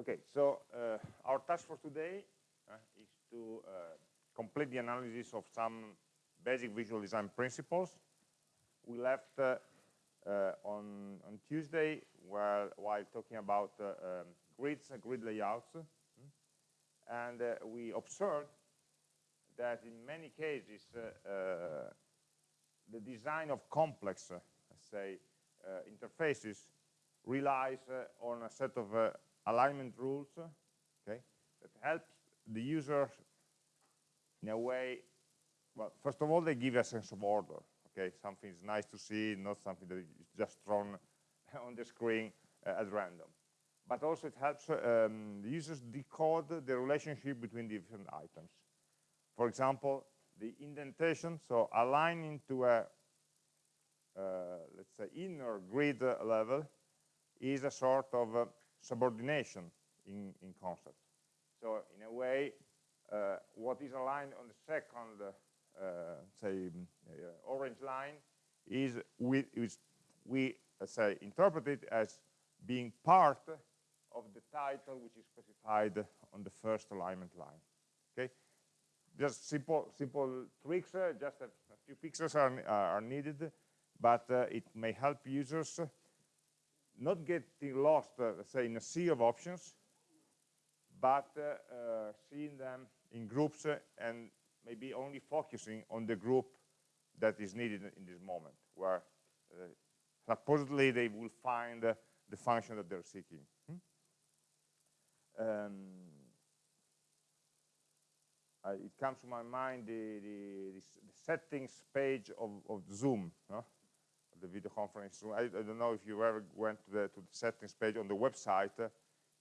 Okay, so uh, our task for today uh, is to uh, complete the analysis of some basic visual design principles. We left uh, uh, on, on Tuesday while, while talking about uh, um, grids and grid layouts. And we observed that in many cases, the design of complex, say, interfaces relies on a set of alignment rules okay, that helps the user in a way, well, first of all, they give a sense of order. Okay, something is nice to see, not something that is just thrown on the screen uh, at random. But also it helps um, the users decode the relationship between different items. For example, the indentation, so aligning to a, uh, let's say, inner grid level is a sort of uh, subordination in, in concept. So in a way, uh, what is aligned on the second, uh, say, uh, orange line is we, is we say, interpret it as being part of the title which is specified on the first alignment line. Okay, just simple simple tricks. Uh, just a, a, few pixels are are needed, but uh, it may help users not getting lost, uh, say, in a sea of options, but uh, uh, seeing them in groups and maybe only focusing on the group that is needed in this moment, where supposedly they will find the function that they're seeking. Hmm? Um, it comes to my mind the, the, the settings page of, of Zoom the video conference room. I, I, don't know if you ever went to the, to the settings page on the website. Uh,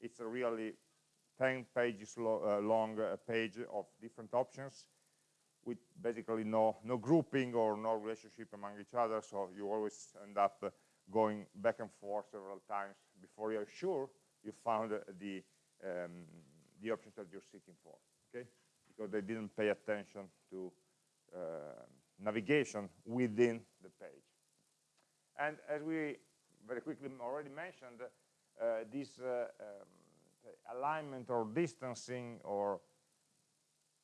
it's a really 10 pages lo uh, long uh, page of different options with basically no, no grouping or no relationship among each other. So you always end up uh, going back and forth several times before you're sure you found the, um, the options that you're seeking for, okay? Because they didn't pay attention to uh, navigation within the page. And as we very quickly already mentioned, uh, this uh, um, alignment or distancing or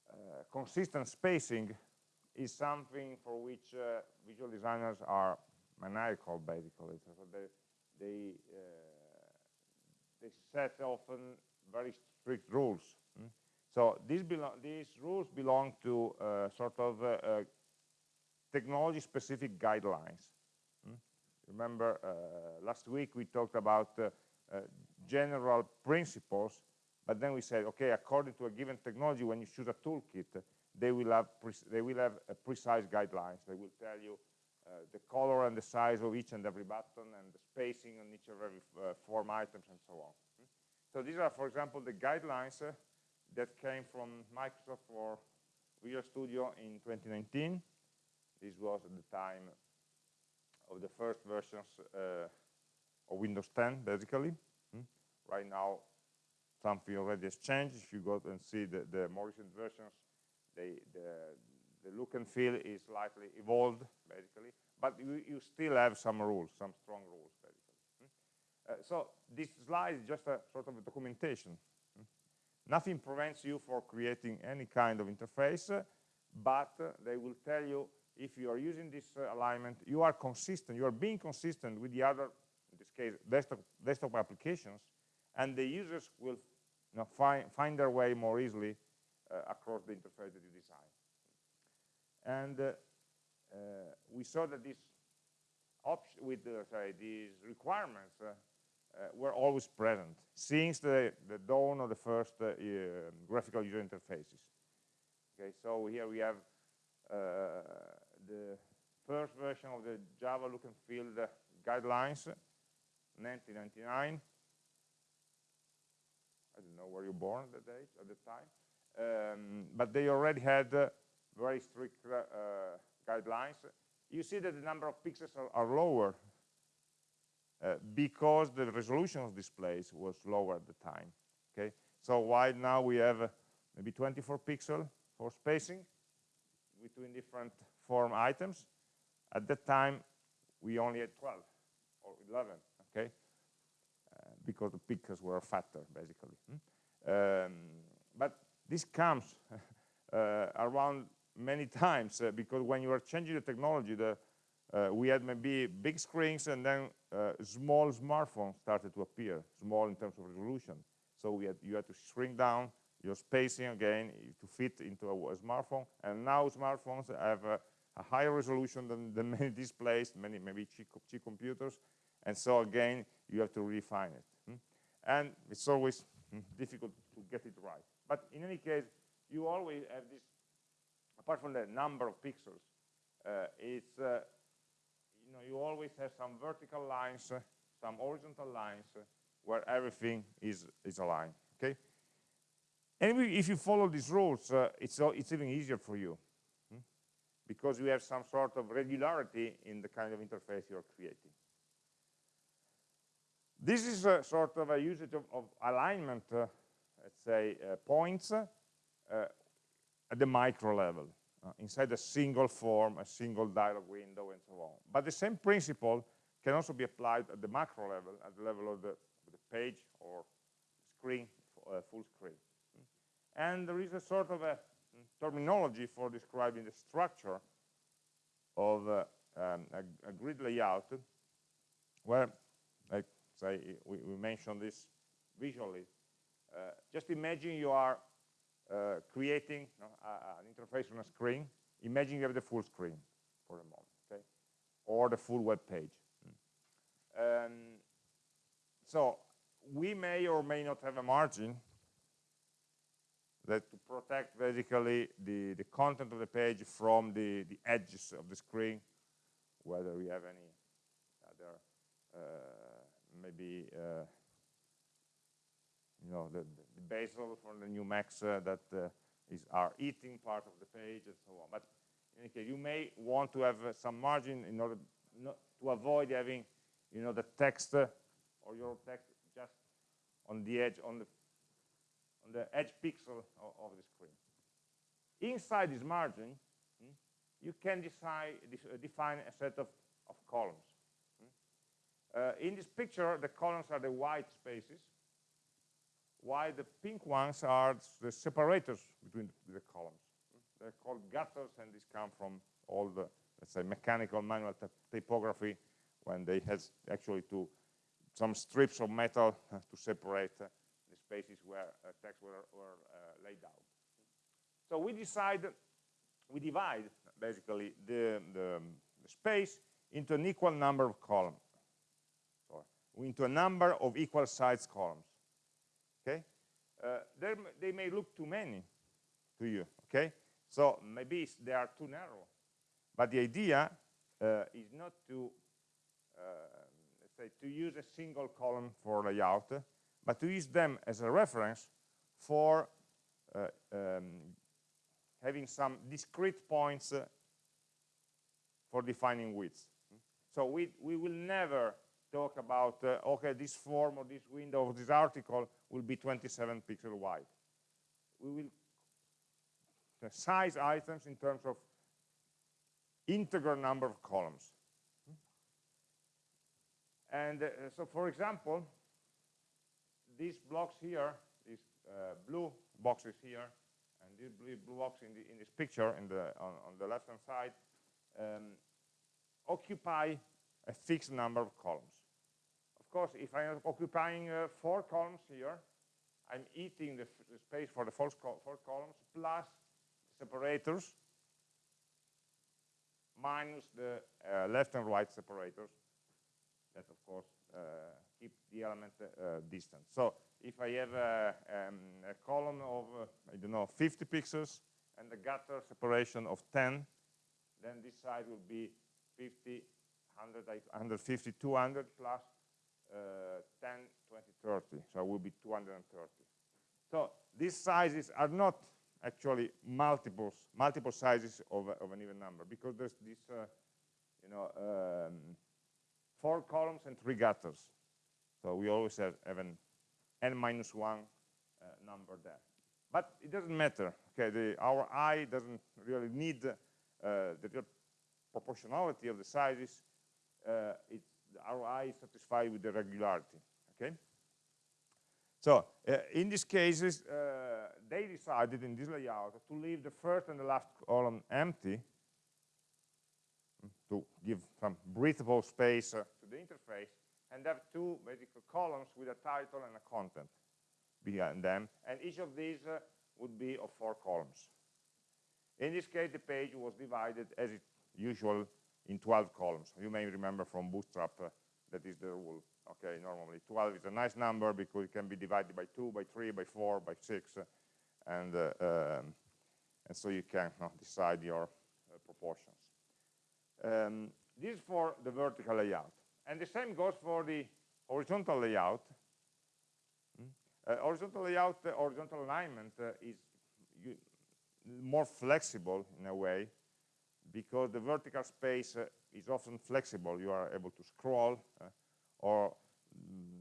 uh, consistent spacing is something for which uh, visual designers are maniacal, basically. So they, they, uh, they set often very strict rules. Mm? So these, these rules belong to uh, sort of technology-specific guidelines. Remember, uh, last week we talked about uh, uh, general principles, but then we said, okay, according to a given technology, when you choose a toolkit, they will have they will have precise guidelines. They will tell you uh, the color and the size of each and every button and the spacing on each of every uh, form items and so on. So these are, for example, the guidelines uh, that came from Microsoft for Visual Studio in 2019. This was at the time of the first versions uh, of Windows 10, basically. Hmm? Right now, something already has changed. If you go and see the, the more recent versions, they, the, the look and feel is slightly evolved, basically. But you, you still have some rules, some strong rules, basically. Hmm? Uh, so this slide is just a sort of a documentation. Hmm? Nothing prevents you for creating any kind of interface, but uh, they will tell you if you are using this uh, alignment, you are consistent, you are being consistent with the other, in this case, desktop, desktop applications, and the users will you know, find, find their way more easily uh, across the interface that you design. And uh, uh we saw that this option with sorry, these requirements uh, uh, were always present since the, the dawn of the first graphical user interfaces. Okay, so here we have the first version of the Java look and feel guidelines, 1999. I don't know where you born at the date at the time, um, but they already had uh, very strict uh, guidelines. You see that the number of pixels are, are lower uh, because the resolution of displays was lower at the time. Okay, so while now we have uh, maybe 24 pixel for spacing between different form items. At that time, we only had 12 or 11, okay? Uh, because the pixels were fatter, basically. Hmm? Um, but this comes uh, around many times uh, because when you are changing the technology, the, uh, we had maybe big screens and then uh, small smartphones started to appear, small in terms of resolution. So we had, you had to shrink down your spacing again to fit into a, a smartphone. And now smartphones have a, higher resolution than, than, many displays, many maybe cheap, computers. And so again, you have to refine it. Hmm? And it's always hmm, difficult to get it right. But in any case, you always have this, apart from the number of pixels, uh, it's, uh, you know, you always have some vertical lines, uh, some horizontal lines, uh, where everything is, is aligned, okay? And if you follow these rules, uh, it's, it's even easier for you? Because you have some sort of regularity in the kind of interface you're creating. This is a sort of a usage of, of alignment, uh, let's say, uh, points uh, at the micro level, uh, inside a single form, a single dialog window, and so on. But the same principle can also be applied at the macro level, at the level of the, the page or screen, uh, full screen. And there is a sort of a terminology for describing the structure of uh, um, a, a, grid layout where, like say, we, we mentioned this visually. Uh, just imagine you are uh, creating an interface on a screen. Imagine you have the full screen for a moment, okay? Or the full web page. Mm. Um, so we may or may not have a margin that to protect basically the, the content of the page from the, the edges of the screen, whether we have any other, uh, maybe, uh, you know, the, the, bezel from the new Macs uh, that uh, is our eating part of the page and so on. But in any case, you may want to have uh, some margin in order not to avoid having, you know, the text uh, or your text just on the edge, on the on the edge pixel of, of the screen. Inside this margin, hmm, you can decide, uh, define a set of, of columns. Hmm. Uh, in this picture, the columns are the white spaces, while the pink ones are the separators between the columns. Hmm. They're called gutters, and these come from all the, let's say, mechanical manual typography when they had actually to some strips of metal uh, to separate uh, spaces where uh, text were, were uh, laid out. So we decide, we divide basically the, the, the space into an equal number of columns, or into a number of equal size columns. Okay, uh, they may look too many to you. Okay, so maybe they are too narrow, but the idea uh, is not to uh, say to use a single column for layout, but to use them as a reference for uh, um, having some discrete points uh, for defining widths. So we, we will never talk about, uh, okay, this form or this window or this article will be 27 pixel wide. We will size items in terms of integral number of columns. And uh, so, for example, these blocks here, these uh, blue boxes here, and these blue, box in, the, in this picture in the, on, on the left-hand side, um, occupy a fixed number of columns. Of course, if I'm occupying uh, four columns here, I'm eating the, the space for the four, four columns plus separators minus the uh, left and right separators that, of course, uh, keep the element uh, distant. So if I have a, um, a column of, uh, I don't know, 50 pixels and a gutter separation of 10, then this side will be 50, 100, 150, 200 plus uh, 10, 20, 30. So it will be 230. So these sizes are not actually multiples, multiple sizes of, of an even number because there's this, uh, you know, um, four columns and three gutters. So we always have, have an n minus one uh, number there. But it doesn't matter. Okay, the, our eye doesn't really need uh, the proportionality of the sizes. Uh, our eye is satisfied with the regularity. Okay. So uh, in these cases, uh, they decided in this layout to leave the first and the last column empty mm, to give some breathable space uh, to the interface and have two basic columns with a title and a content behind them. And each of these uh, would be of four columns. In this case the page was divided as usual in 12 columns. You may remember from bootstrap uh, that is the rule. Okay normally 12 is a nice number because it can be divided by 2 by 3 by 4 by 6 uh, and uh, um, and so you can decide your uh, proportions. Um, this is for the vertical layout and the same goes for the horizontal layout mm? uh, horizontal layout uh, horizontal alignment uh, is more flexible in a way because the vertical space is often flexible you are able to scroll or mm,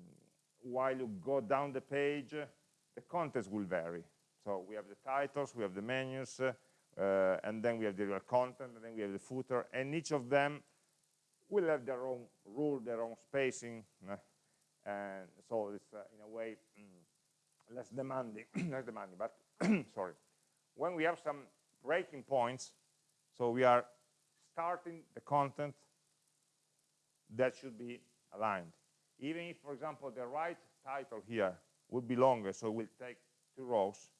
while you go down the page, the contents will vary. So we have the titles, we have the menus, uh, and then we have the real content, and then we have the footer, and each of them will have their own rule, their own spacing, uh, and so it's uh, in a way mm, less demanding, less demanding. But sorry, when we have some breaking points, so we are starting the content that should be aligned. Even if, for example, the right title here would be longer, so we'll take two rows,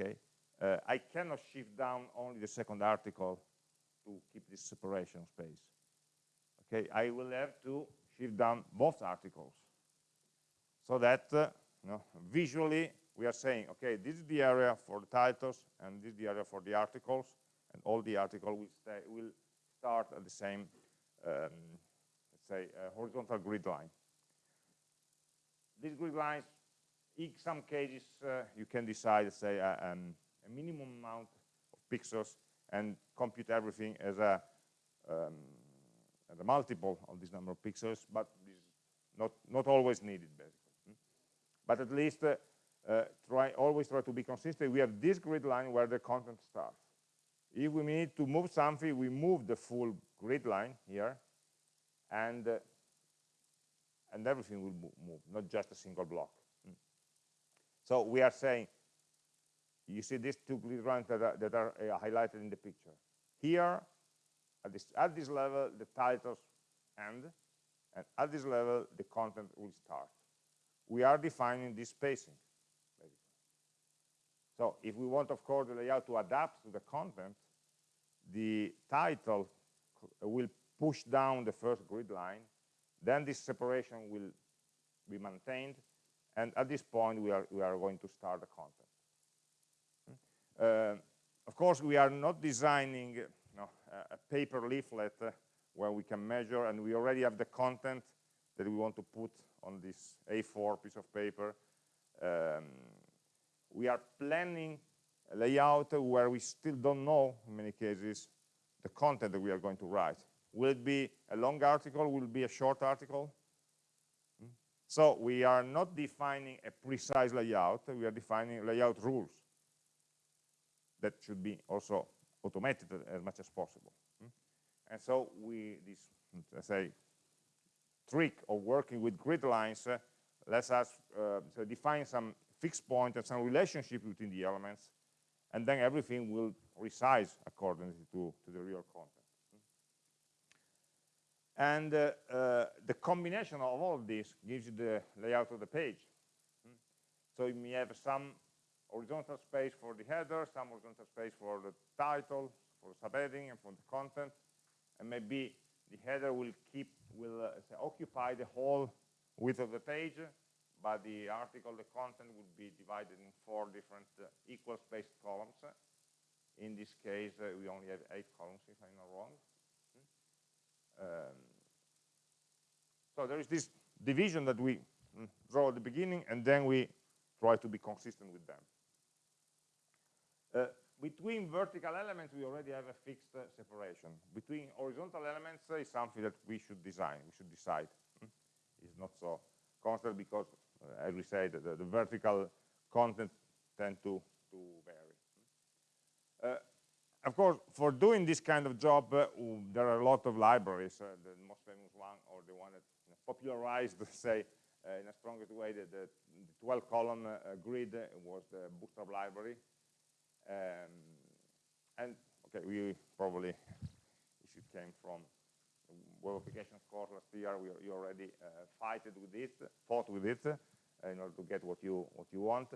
okay, uh, I cannot shift down only the second article to keep this separation space. Okay, I will have to shift down both articles so that uh, you know, visually we are saying, okay, this is the area for the titles and this is the area for the articles, and all the article will, will start at the same um, let's say, a horizontal grid line. These grid lines, in some cases, uh, you can decide, say, a, um, a, minimum amount of pixels and compute everything as a, um, a multiple of this number of pixels, but not, not always needed, basically. Hmm? But at least uh, uh, try always try to be consistent. We have this grid line where the content starts. If we need to move something, we move the full grid line here, and uh, and everything will move, not just a single block. Mm. So we are saying, you see these two grid lines that are, that are uh, highlighted in the picture. Here, at this, at this level, the titles end, and at this level, the content will start. We are defining this spacing. Basically. So if we want, of course, the layout to adapt to the content, the title will push down the first grid line, then this separation will be maintained, and at this point we are, we are going to start the content. Uh, of course, we are not designing a paper leaflet uh, where we can measure, and we already have the content that we want to put on this A4 piece of paper. Um, we are planning a layout where we still don't know, in many cases, the content that we are going to write. Will it be a long article? Will it be a short article? Hmm? So we are not defining a precise layout, we are defining layout rules that should be also automated as much as possible. Hmm? And so we, this, let's say, trick of working with grid lines uh, lets us uh, so define some fixed point and some relationship between the elements, and then everything will resize according to, to the real content and uh, uh, the combination of all of this gives you the layout of the page hmm? so you may have some horizontal space for the header some horizontal space for the title for subheading and for the content. And maybe the header will keep will uh, say, occupy the whole width of the page but the article the content would be divided in four different uh, equal spaced columns. In this case uh, we only have eight columns if i'm not wrong. Um, so there is this division that we mm, draw at the beginning, and then we try to be consistent with them. Uh, between vertical elements, we already have a fixed uh, separation. Between horizontal elements uh, is something that we should design, we should decide. Mm? It's not so constant because, uh, as we said, the, the, vertical content tend to, to vary. Uh, of course, for doing this kind of job, there are a lot of libraries. The most famous one, or the one that popularized, say, in a strongest way the, the 12 column uh, grid was the bootstrap library um, and okay we probably if you came from web applications course last year we you already uh, fighted with it fought with it uh, in order to get what you what you want.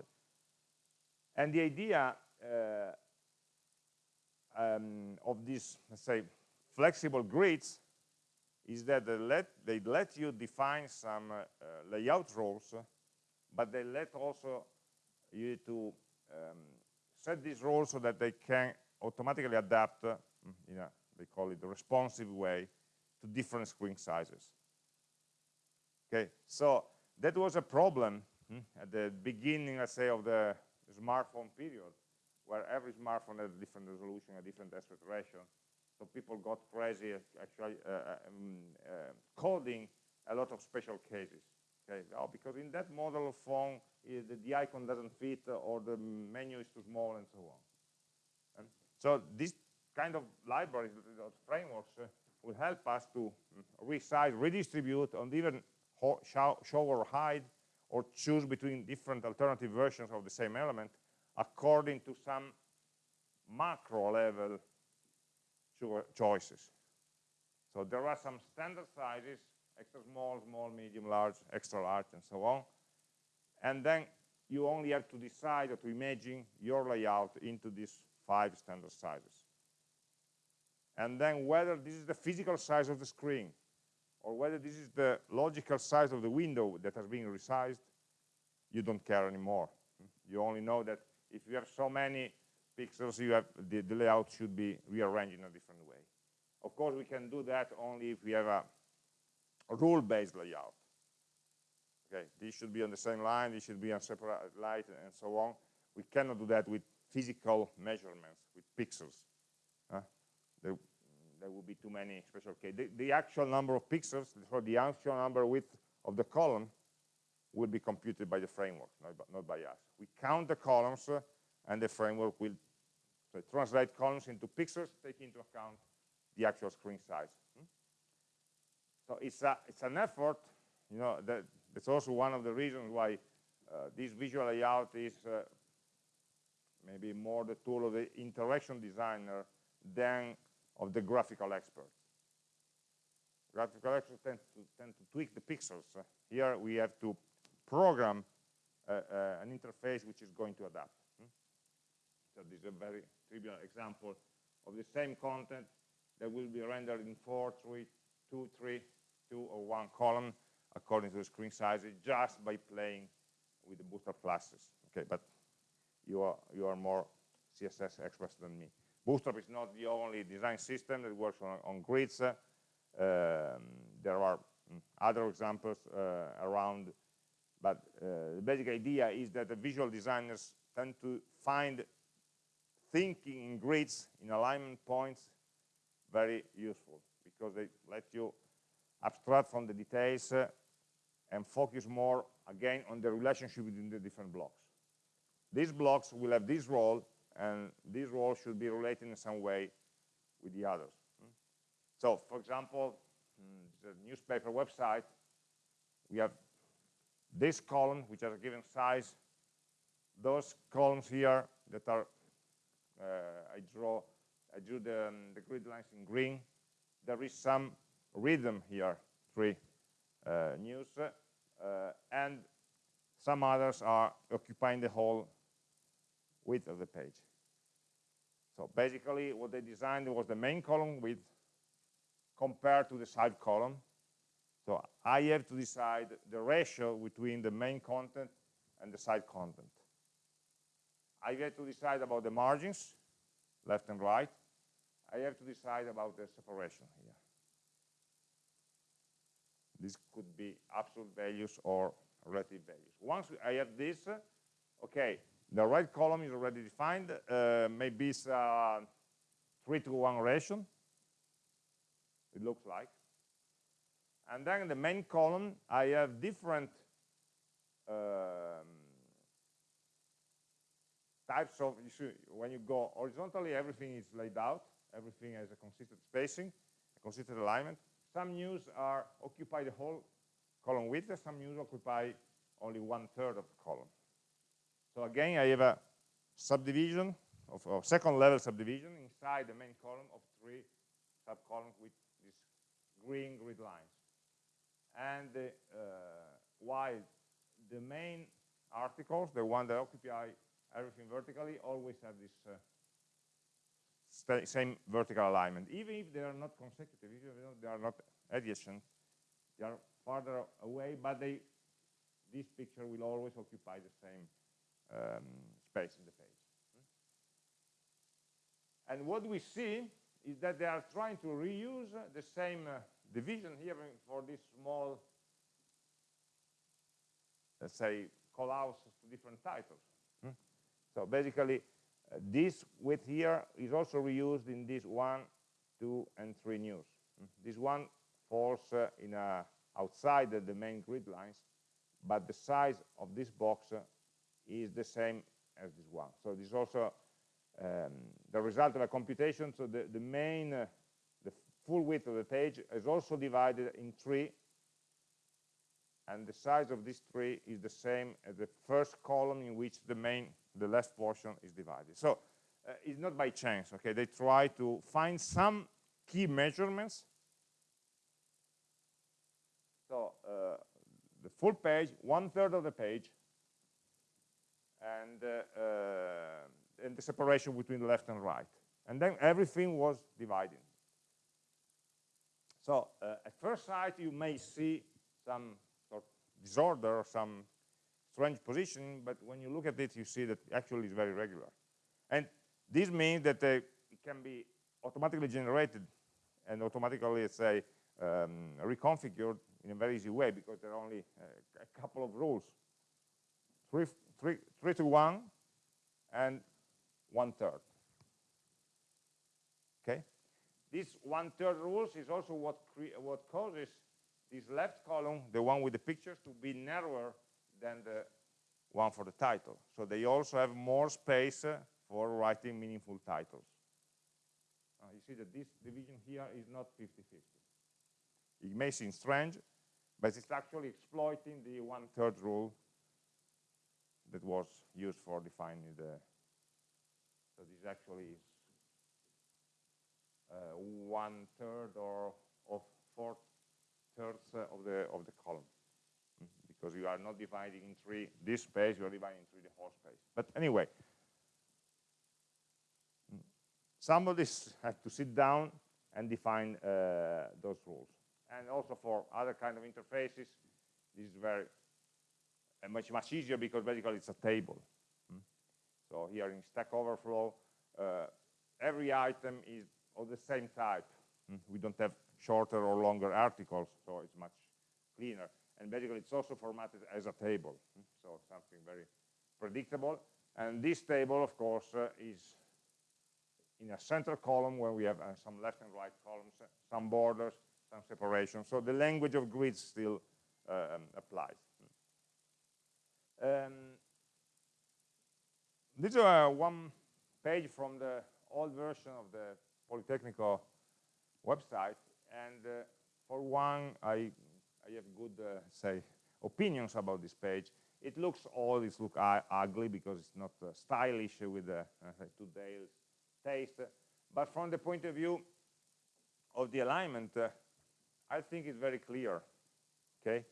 And the idea uh, um, of these let's say flexible grids is that they let, they let you define some uh, layout rules, but they let also you to um, set these rules so that they can automatically adapt uh, in a, they call it the responsive way, to different screen sizes. Okay, so that was a problem hmm, at the beginning, let's say, of the smartphone period, where every smartphone had a different resolution, a different aspect ratio, so people got crazy actually uh, uh, um, uh, coding a lot of special cases. Okay, oh, because in that model of phone, the, the, icon doesn't fit or the menu is too small and so on. And so this kind of libraries, frameworks, uh, will help us to mm, resize, redistribute, and even show, show or hide or choose between different alternative versions of the same element according to some macro level cho choices. So there are some standard sizes, extra small, small, medium, large, extra large, and so on. And then you only have to decide or to imagine your layout into these five standard sizes. And then whether this is the physical size of the screen or whether this is the logical size of the window that has been resized, you don't care anymore. You only know that if you have so many pixels, you have the, the layout should be rearranged in a different way. Of course, we can do that only if we have a, a rule-based layout. Okay, these should be on the same line, these should be on separate light, and so on. We cannot do that with physical measurements, with pixels. Uh, there, there would be too many special cases. The, the, actual number of pixels, so the actual number width of the column, will be computed by the framework, not, not by us. We count the columns, uh, and the framework will so translate columns into pixels, take into account the actual screen size. So it's, a, it's an effort, you know, that, that's also one of the reasons why uh, this visual layout is uh, maybe more the tool of the interaction designer than of the graphical expert. Graphical experts tend to, tend to tweak the pixels. Uh, here we have to program uh, uh, an interface which is going to adapt. Hmm? So this is a very trivial example of the same content that will be rendered in four, three, two, three, two, or one column according to the screen size just by playing with the bootstrap classes. Okay, but you are you are more CSS experts than me. Bootstrap is not the only design system that works on, on grids. Uh, um, there are mm, other examples uh, around, but uh, the basic idea is that the visual designers tend to find thinking in grids, in alignment points, very useful because they let you abstract from the details uh, and focus more, again, on the relationship between the different blocks. These blocks will have this role, and this role should be related in some way with the others. Hmm? So, for example, hmm, the newspaper website, we have this column, which has a given size, those columns here that are uh, I draw, I drew the, um, the grid lines in green. There is some rhythm here, three uh, news, uh, and some others are occupying the whole width of the page. So basically what they designed was the main column width compared to the side column. So I have to decide the ratio between the main content and the side content. I have to decide about the margins, left and right. I have to decide about the separation here. This could be absolute values or relative values. Once I have this, okay, the right column is already defined. Uh, maybe it's a 3 to 1 ratio, it looks like. And then in the main column, I have different um, types of, you see, when you go horizontally, everything is laid out, everything has a consistent spacing, a consistent alignment. Some news are occupy the whole column width, some news occupy only one third of the column. So again, I have a subdivision of, second level subdivision inside the main column of three subcolumns with these green grid lines. And the, uh, while the main articles, the one that occupy everything vertically, always have this uh, same vertical alignment, even if they are not consecutive, even if they are not adjacent, they are farther away, but they, this picture will always occupy the same um, space in the page. And what we see is that they are trying to reuse the same uh, division here for this small, let's say, callouts to different titles. Hmm? So basically, this width here is also reused in this one, two, and three news. This one falls uh, in a, outside the main grid lines, but the size of this box uh, is the same as this one. So this is also um, the result of a computation. So the, the main, uh, the full width of the page is also divided in three, and the size of this tree is the same as the first column in which the main, the left portion is divided. So uh, it's not by chance, okay? They try to find some key measurements. So uh, the full page, one third of the page, and, uh, uh, and the separation between the left and right. And then everything was divided. So uh, at first sight, you may see some disorder or some strange position, but when you look at it, you see that actually it's very regular. And this means that uh, it can be automatically generated and automatically, let's say, um, reconfigured in a very easy way because there are only uh, a couple of rules. Three, three, three to one and one third. Okay, this one third rules is also what what causes this left column, the one with the pictures, to be narrower than the one for the title. So they also have more space uh, for writing meaningful titles. Uh, you see that this division here is not 50-50. It may seem strange, but it's actually exploiting the one-third rule that was used for defining the, so this actually is uh, one third or of four thirds uh, of the of the column mm, because you are not dividing in three this space you are dividing in three the whole space but anyway mm, somebody has to sit down and define uh, those rules and also for other kind of interfaces this is very and much, much easier because basically it's a table. Mm. So here in Stack Overflow, uh, every item is of the same type. Mm. We don't have shorter or longer articles, so it's much cleaner. And basically it's also formatted as a table, mm. so something very predictable. And this table, of course, uh, is in a center column where we have uh, some left and right columns, uh, some borders, some separation. So the language of grids still um, applies. Um, this is uh, one page from the old version of the Politecnico website, and uh, for one, I, I have good, uh, say, opinions about this page. It looks old, it looks ugly because it's not uh, stylish with uh, today's taste, but from the point of view of the alignment, uh, I think it's very clear, okay?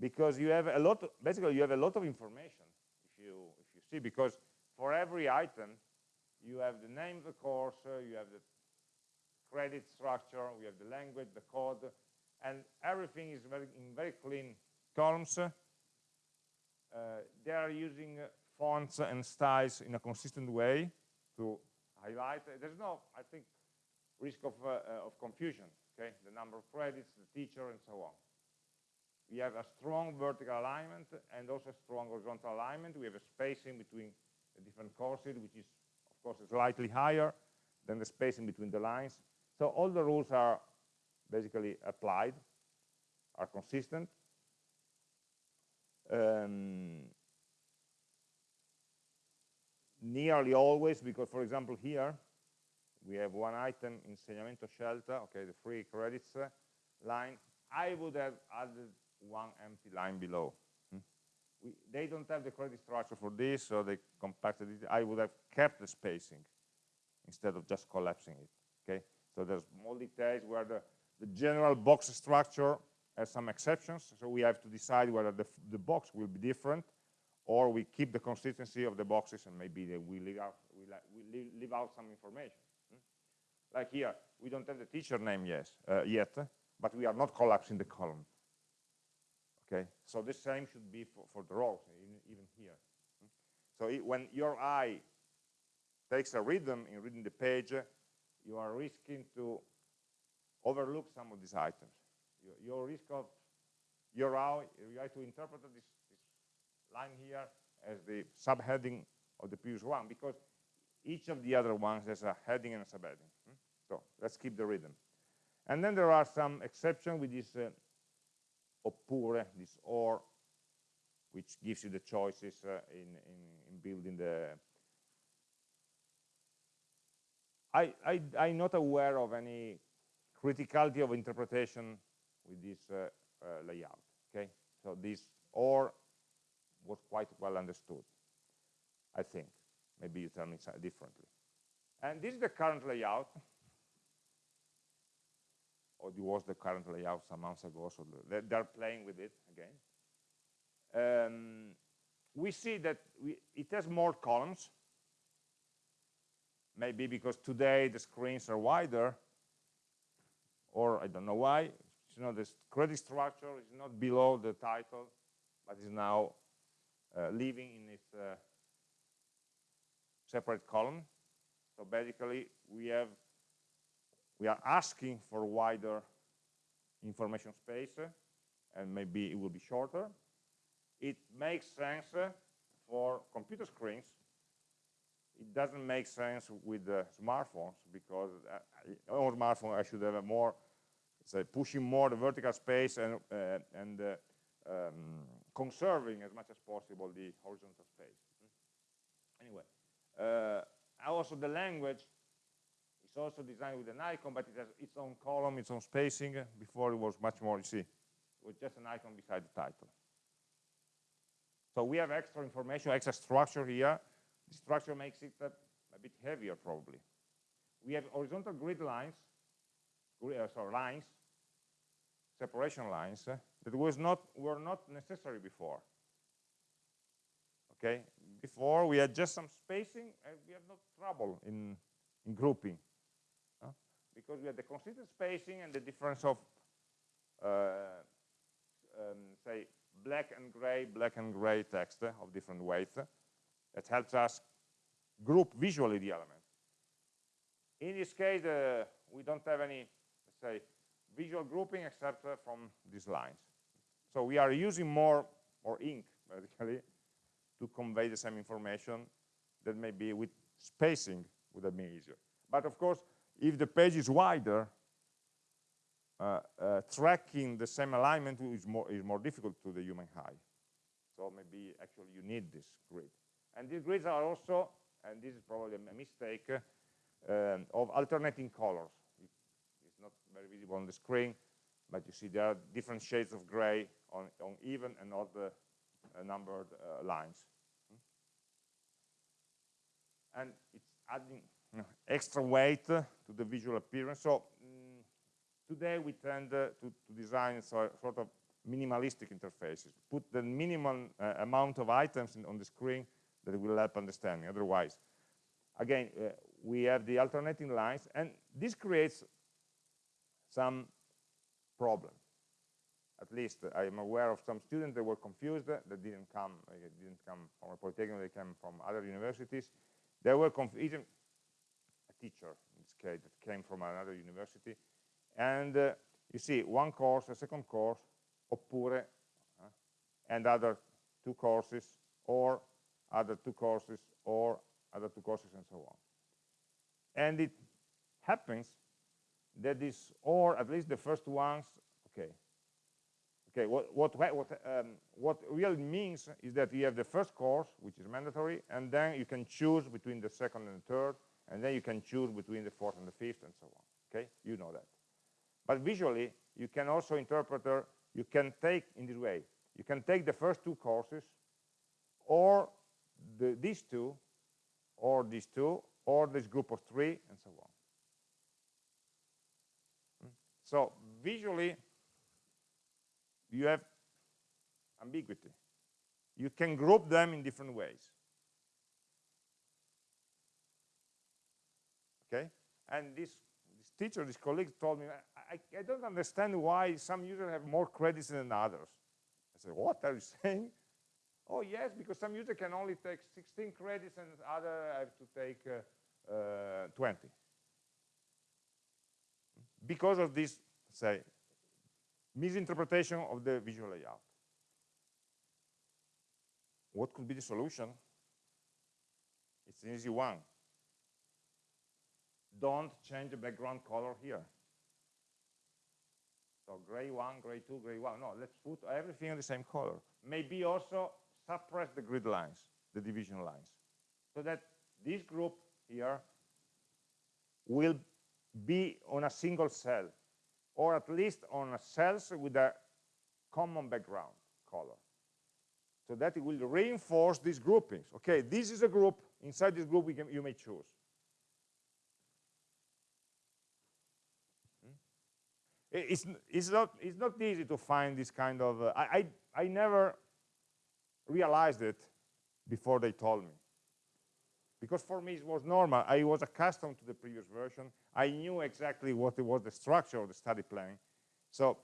because you have a lot of, basically you have a lot of information if you if you see because for every item you have the name of the course uh, you have the credit structure we have the language the code and everything is very in very clean columns uh, they are using fonts and styles in a consistent way to highlight there's no i think risk of uh, of confusion okay the number of credits the teacher and so on we have a strong vertical alignment and also a strong horizontal alignment. We have a spacing between the different courses, which is, of course, slightly higher than the spacing between the lines. So all the rules are basically applied, are consistent. Um, nearly always, because, for example, here, we have one item, insegnamento scelta, okay, the free credits uh, line. I would have added one empty line below. Hmm? We, they don't have the credit structure for this, so they compacted it. I would have kept the spacing instead of just collapsing it. Okay, so there's more details where the, the general box structure has some exceptions, so we have to decide whether the, the box will be different or we keep the consistency of the boxes and maybe we leave out, we, we leave out some information. Hmm? Like here, we don't have the teacher name yes, uh, yet, but we are not collapsing the column. Okay, so the same should be for, for the rows, even here. Hmm? So it, when your eye takes a rhythm in reading the page, you are risking to overlook some of these items. Your, your risk of your eye, you have to interpret this, this line here as the subheading of the previous one because each of the other ones has a heading and a subheading. Hmm? So let's keep the rhythm. And then there are some exceptions with this uh, oppure, this or, which gives you the choices uh, in, in, in, building the... I, I, I'm not aware of any criticality of interpretation with this uh, uh, layout, okay? So this or was quite well understood, I think. Maybe you tell me differently. And this is the current layout or it was the current layout some months ago, so they're playing with it again. Um, we see that we, it has more columns, maybe because today the screens are wider, or I don't know why. You know, the credit structure is not below the title, but is now uh, living in its uh, separate column. So basically, we have we are asking for wider information space, and maybe it will be shorter. It makes sense for computer screens. It doesn't make sense with the smartphones because uh, on smartphone I should have a more, say, pushing more the vertical space and uh, and uh, um, conserving as much as possible the horizontal space. Anyway, uh, also the language is also designed with an icon, but it has its own column, its own spacing. Before it was much more, you see, it was just an icon beside the title. So we have extra information, extra structure here. The structure makes it a, a bit heavier, probably. We have horizontal grid lines, uh, sorry, lines, separation lines, uh, that was not were not necessary before. Okay, before we had just some spacing, and we had no trouble in in grouping because we had the consistent spacing and the difference of, uh, um, say, black and gray, black and gray text uh, of different weights. That helps us group visually the elements. In this case, uh, we don't have any, let's say, visual grouping except uh, from these lines. So we are using more, more ink, basically, to convey the same information that maybe with spacing would have been easier. But of course, if the page is wider, uh, uh, tracking the same alignment is more, is more difficult to the human eye. So maybe actually you need this grid. And these grids are also, and this is probably a mistake, um, of alternating colors. It's not very visible on the screen, but you see there are different shades of gray on, on even and odd uh, numbered uh, lines. And it's adding extra weight to the visual appearance. So mm, today we tend uh, to, to, design so, sort of minimalistic interfaces, put the minimum uh, amount of items in, on the screen that will help understanding. Otherwise, again, uh, we have the alternating lines, and this creates some problems. At least uh, I am aware of some students that were confused, that didn't come, uh, didn't come from a polytechnic, they came from other universities. They were confused, a teacher, in this case, that came from another university. And uh, you see one course, a second course, oppure, uh, and other two courses, or other two courses, or other two courses, and so on. And it happens that this, or at least the first ones, okay, okay, what what what um, what really means is that you have the first course, which is mandatory, and then you can choose between the second and the third, and then you can choose between the fourth and the fifth and so on okay you know that but visually you can also interpret you can take in this way. You can take the first two courses, or the, these two, or these two, or this group of three, and so on. Hmm? So visually, you have ambiguity. You can group them in different ways. Okay? And this, this teacher, this colleague told me, I, I don't understand why some users have more credits than others. I said, what are you saying? Oh, yes, because some user can only take 16 credits and other have to take uh, uh, 20. Because of this, say, misinterpretation of the visual layout. What could be the solution? It's an easy one. Don't change the background color here. So gray one, gray two, gray one. No, let's put everything in the same color. Maybe also suppress the grid lines, the division lines, so that this group here will be on a single cell, or at least on cells with a common background color. So that it will reinforce these groupings. Okay, this is a group. Inside this group, can, you may choose. it's it's not it's not easy to find this kind of uh, I, I I never realized it before they told me. Because for me it was normal. I was accustomed to the previous version. I knew exactly what it was the structure of the study plan so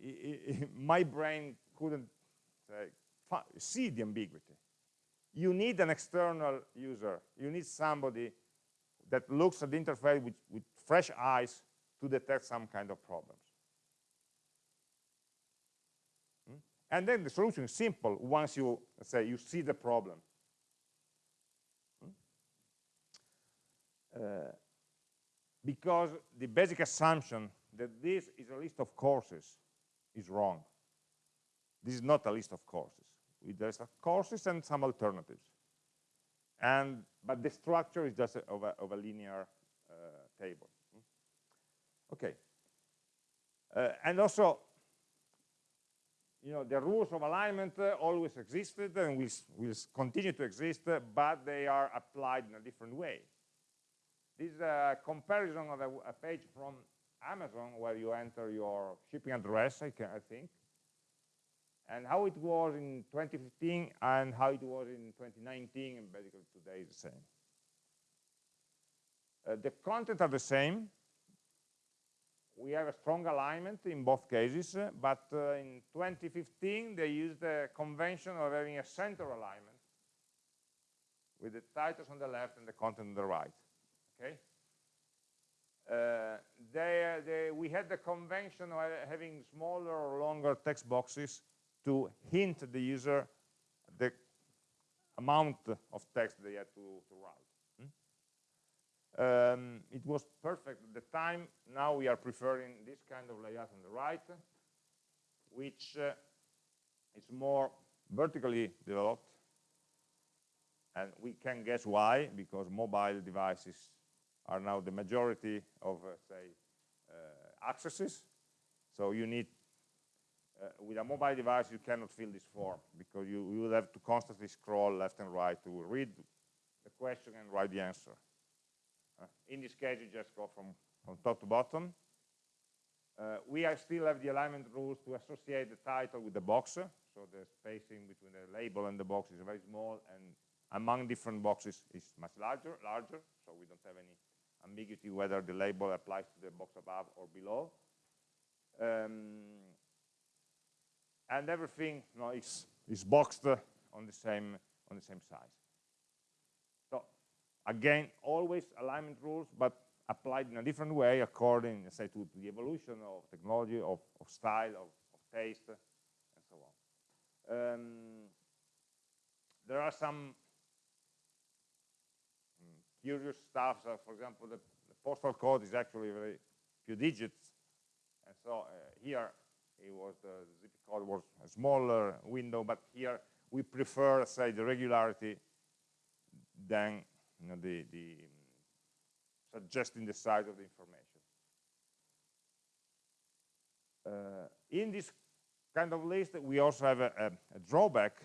mm, my brain couldn't say, see the ambiguity. You need an external user. You need somebody that looks at the interface with, with fresh eyes to detect some kind of problems. Hmm? And then the solution is simple once you say you see the problem. Hmm? Uh, because the basic assumption that this is a list of courses is wrong. This is not a list of courses. There's courses and some alternatives. And but the structure is just of, a, of a linear uh, table. Okay. Uh, and also, you know, the rules of alignment uh, always existed and will, will continue to exist, uh, but they are applied in a different way. This is a comparison of a, a, page from Amazon where you enter your shipping address, I, can, I think, and how it was in 2015 and how it was in 2019, and basically today is the same. Uh, the content are the same, we have a strong alignment in both cases, but uh, in 2015 they used the convention of having a center alignment with the titles on the left and the content on the right. Okay. Uh, they, they, we had the convention of having smaller or longer text boxes to hint the user the amount of text they had to, to write. Um, it was perfect at the time. Now we are preferring this kind of layout on the right, which uh, is more vertically developed. And we can guess why, because mobile devices are now the majority of, uh, say, uh, accesses. So you need, uh, with a mobile device, you cannot fill this form because you, you will have to constantly scroll left and right to read the question and write the answer. Uh, in this case, you just go from, from top to bottom. Uh, we still have the alignment rules to associate the title with the box, so the spacing between the label and the box is very small, and among different boxes is much larger, larger, so we don't have any ambiguity whether the label applies to the box above or below. Um, and everything you know, is, is boxed on the same on the same size. Again, always alignment rules, but applied in a different way according, say, to, the evolution of technology, of, of style, of, of, taste, and so on. Um, there are some um, curious stuff. So for example, the, the, postal code is actually very few digits, and so uh, here it was the zip code was a smaller window, but here we prefer, say, the regularity than you know, the, the suggesting the size of the information. Uh, in this kind of list, we also have a, a, a drawback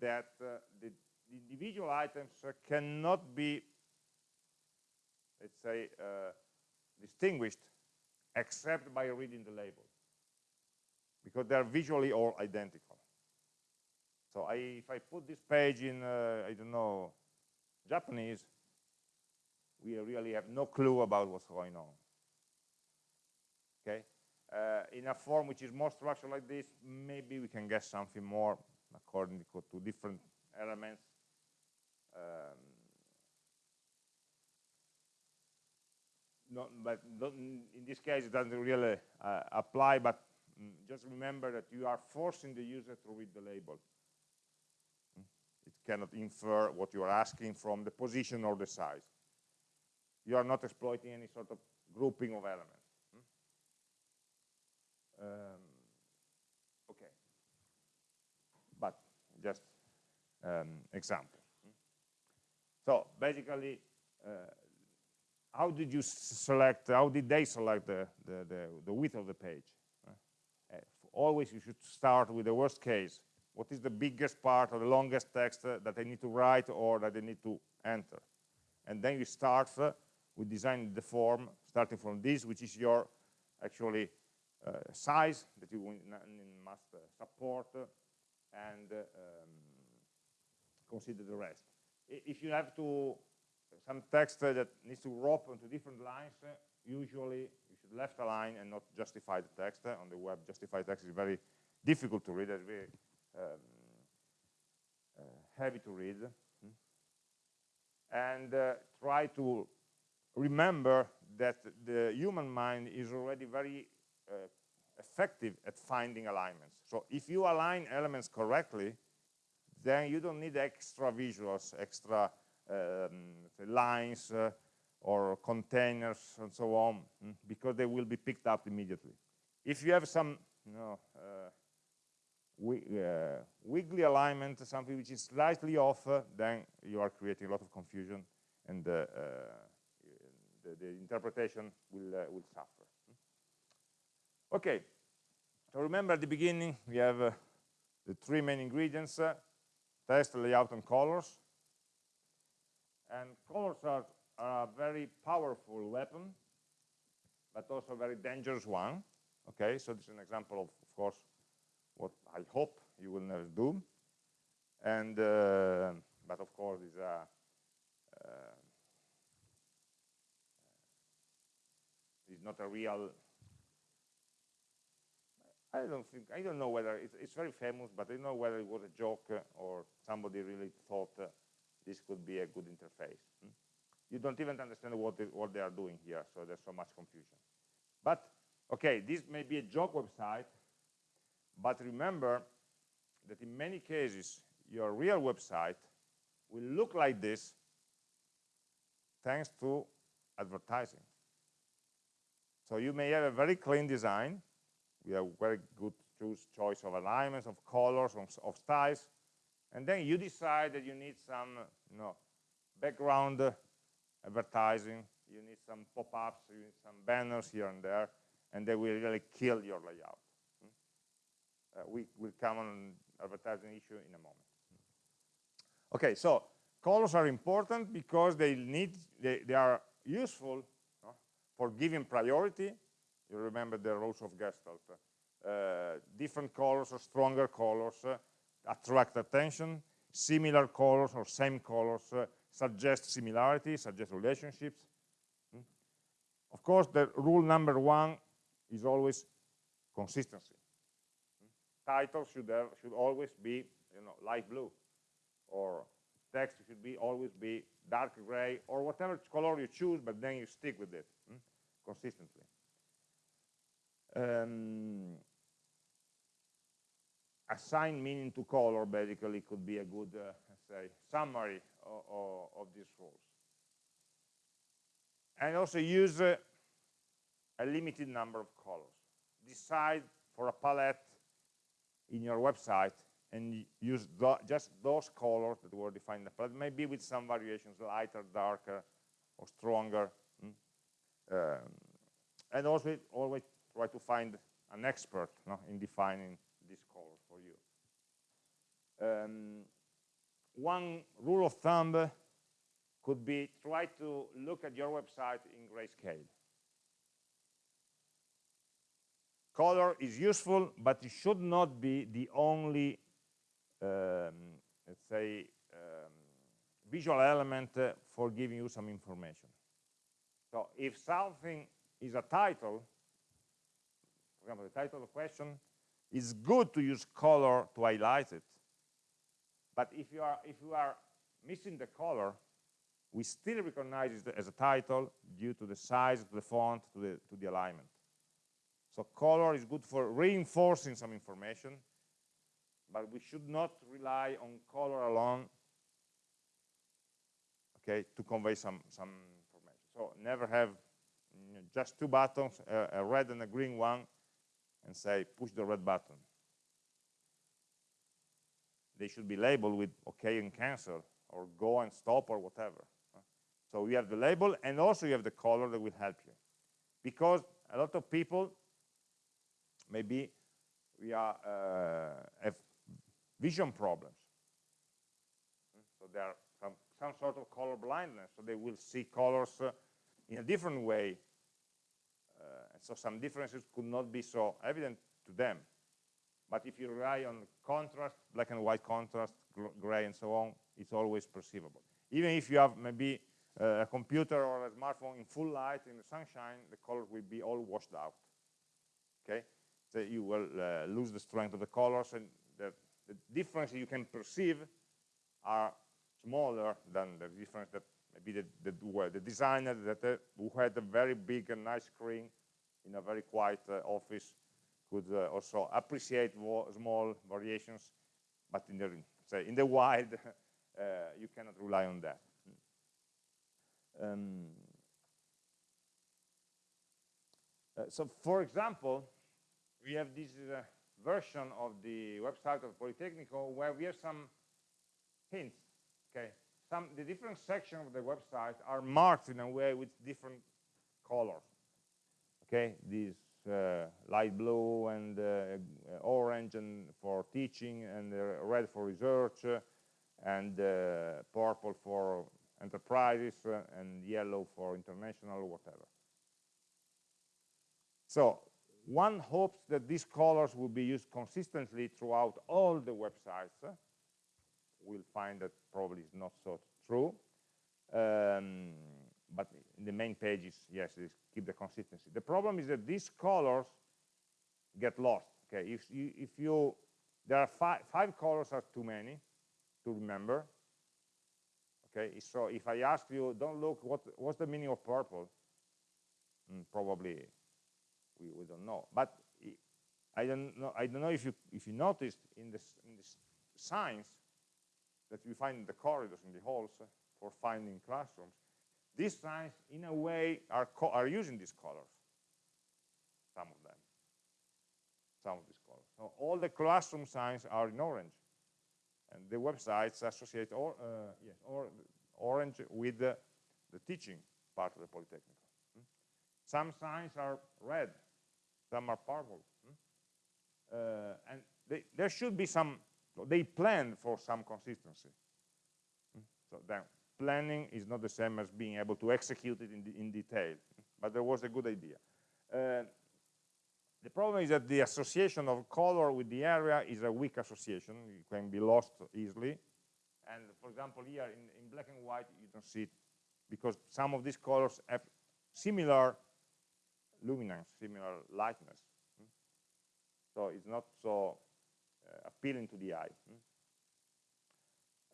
that uh, the, the, individual items uh, cannot be, let's say, uh, distinguished except by reading the label because they're visually all identical. So I, if I put this page in, uh, I don't know, Japanese, we really have no clue about what's going on. Okay? Uh, in a form which is more structured like this, maybe we can guess something more according to different elements. Um, not, but in this case, it doesn't really uh, apply, but mm, just remember that you are forcing the user to read the label. Cannot infer what you are asking from the position or the size. You are not exploiting any sort of grouping of elements. Um, okay, but just um, example. So basically, uh, how did you select, how did they select the, the, the, the width of the page? Uh, always you should start with the worst case. What is the biggest part or the longest text uh, that they need to write or that they need to enter? And then you start uh, with designing the form, starting from this, which is your actually uh, size that you must uh, support and um, consider the rest. If you have to some text that needs to wrap onto different lines, usually you should left align and not justify the text. On the web, justify text is very difficult to read, um, uh, heavy to read. And uh, try to remember that the human mind is already very uh, effective at finding alignments. So if you align elements correctly, then you don't need extra visuals, extra um, lines uh, or containers and so on, mm, because they will be picked up immediately. If you have some you know, uh, uh, wiggly alignment, something which is slightly off, uh, then you are creating a lot of confusion and uh, uh, the, the, interpretation will, will suffer. Okay, so remember at the beginning we have uh, the three main ingredients, uh, text, layout, and colors. And colors are, are, a very powerful weapon, but also a very dangerous one. Okay, so this is an example of, of course, what I hope you will never do. And, uh, but of course, it's a, uh, it's not a real I don't think, I don't know whether, it's, it's very famous, but I don't know whether it was a joke uh, or somebody really thought uh, this could be a good interface. Hmm? You don't even understand what what they are doing here, so there's so much confusion. But, okay, this may be a joke website, but remember that in many cases, your real website will look like this thanks to advertising. So you may have a very clean design, we have very good choice of alignments, of colors, of, of styles, and then you decide that you need some, you know, background advertising, you need some pop-ups, you need some banners here and there, and they will really kill your layout. Uh, we will come on advertising issue in a moment. Okay, so colors are important because they need, they, they are useful for giving priority you remember the rules of Gestalt. Uh, different colors or stronger colors uh, attract attention. Similar colors or same colors uh, suggest similarity, suggest relationships. Hmm? Of course, the rule number one is always consistency. Titles should have, should always be you know light blue, or text should be always be dark gray or whatever color you choose, but then you stick with it hmm? consistently. Um, assign meaning to color basically could be a good uh, say summary of, of, of, these rules and also use uh, a limited number of colors decide for a palette in your website and use just those colors that were defined in the palette maybe with some variations lighter darker or stronger mm? um, and also always try to find an expert no, in defining this color for you. Um, one rule of thumb could be try to look at your website in grayscale. Color is useful, but it should not be the only, um, let's say, um, visual element uh, for giving you some information. So if something is a title, for example, the title of the question, it's good to use color to highlight it. But if you are if you are missing the color, we still recognize it as a title due to the size of the font, to the to the alignment. So color is good for reinforcing some information, but we should not rely on color alone okay, to convey some, some information. So never have you know, just two buttons, a, a red and a green one, and say push the red button. They should be labeled with OK and cancel, or go and stop, or whatever. So you have the label, and also you have the color that will help you. Because a lot of people, maybe we are, uh, have vision problems. So there are some sort of color blindness, so they will see colors uh, in a different way. Uh, so some differences could not be so evident to them. But if you rely on contrast, black and white contrast, gray and so on, it's always perceivable. Even if you have maybe uh, a computer or a smartphone in full light in the sunshine, the colors will be all washed out. Okay, so you will uh, lose the strength of the colors, and the, the difference you can perceive are smaller than the difference that maybe the, the, the designer that uh, who had a very big and nice screen in a very quiet uh, office could uh, also appreciate small variations, but in the say in the wild uh, you cannot rely on that. Um, uh, so, for example, we have this uh, version of the website of Politecnico where we have some hints Okay, some the different sections of the website are marked in a way with different colors. Okay, these uh, light blue and uh, orange and for teaching and uh, red for research uh, and uh, purple for enterprises uh, and yellow for international whatever. So one hopes that these colors will be used consistently throughout all the websites we'll find that probably is not so true. Um, but in the main pages, yes, keep the consistency. The problem is that these colors get lost. Okay, if you, if you there are five, five colors are too many to remember. Okay, so if I ask you, don't look, what what's the meaning of purple? Mm, probably we, we don't know. But I don't know. I don't know if you if you noticed in this in signs that we find in the corridors, in the halls, for finding classrooms, these signs, in a way, are, are using these colors, some of them, some of these colors. So all the classroom signs are in orange, and the websites associate or, uh, yes, or, orange with the, the, teaching part of the Polytechnic. Hmm? Some signs are red, some are purple. Hmm? Uh, and they, there should be some they planned for some consistency. So then planning is not the same as being able to execute it in, in detail, but there was a good idea. Uh, the problem is that the association of color with the area is a weak association. It can be lost easily. And for example, here in, in black and white, you don't see it because some of these colors have similar luminance, similar lightness. So it's not so uh, appealing to the eye.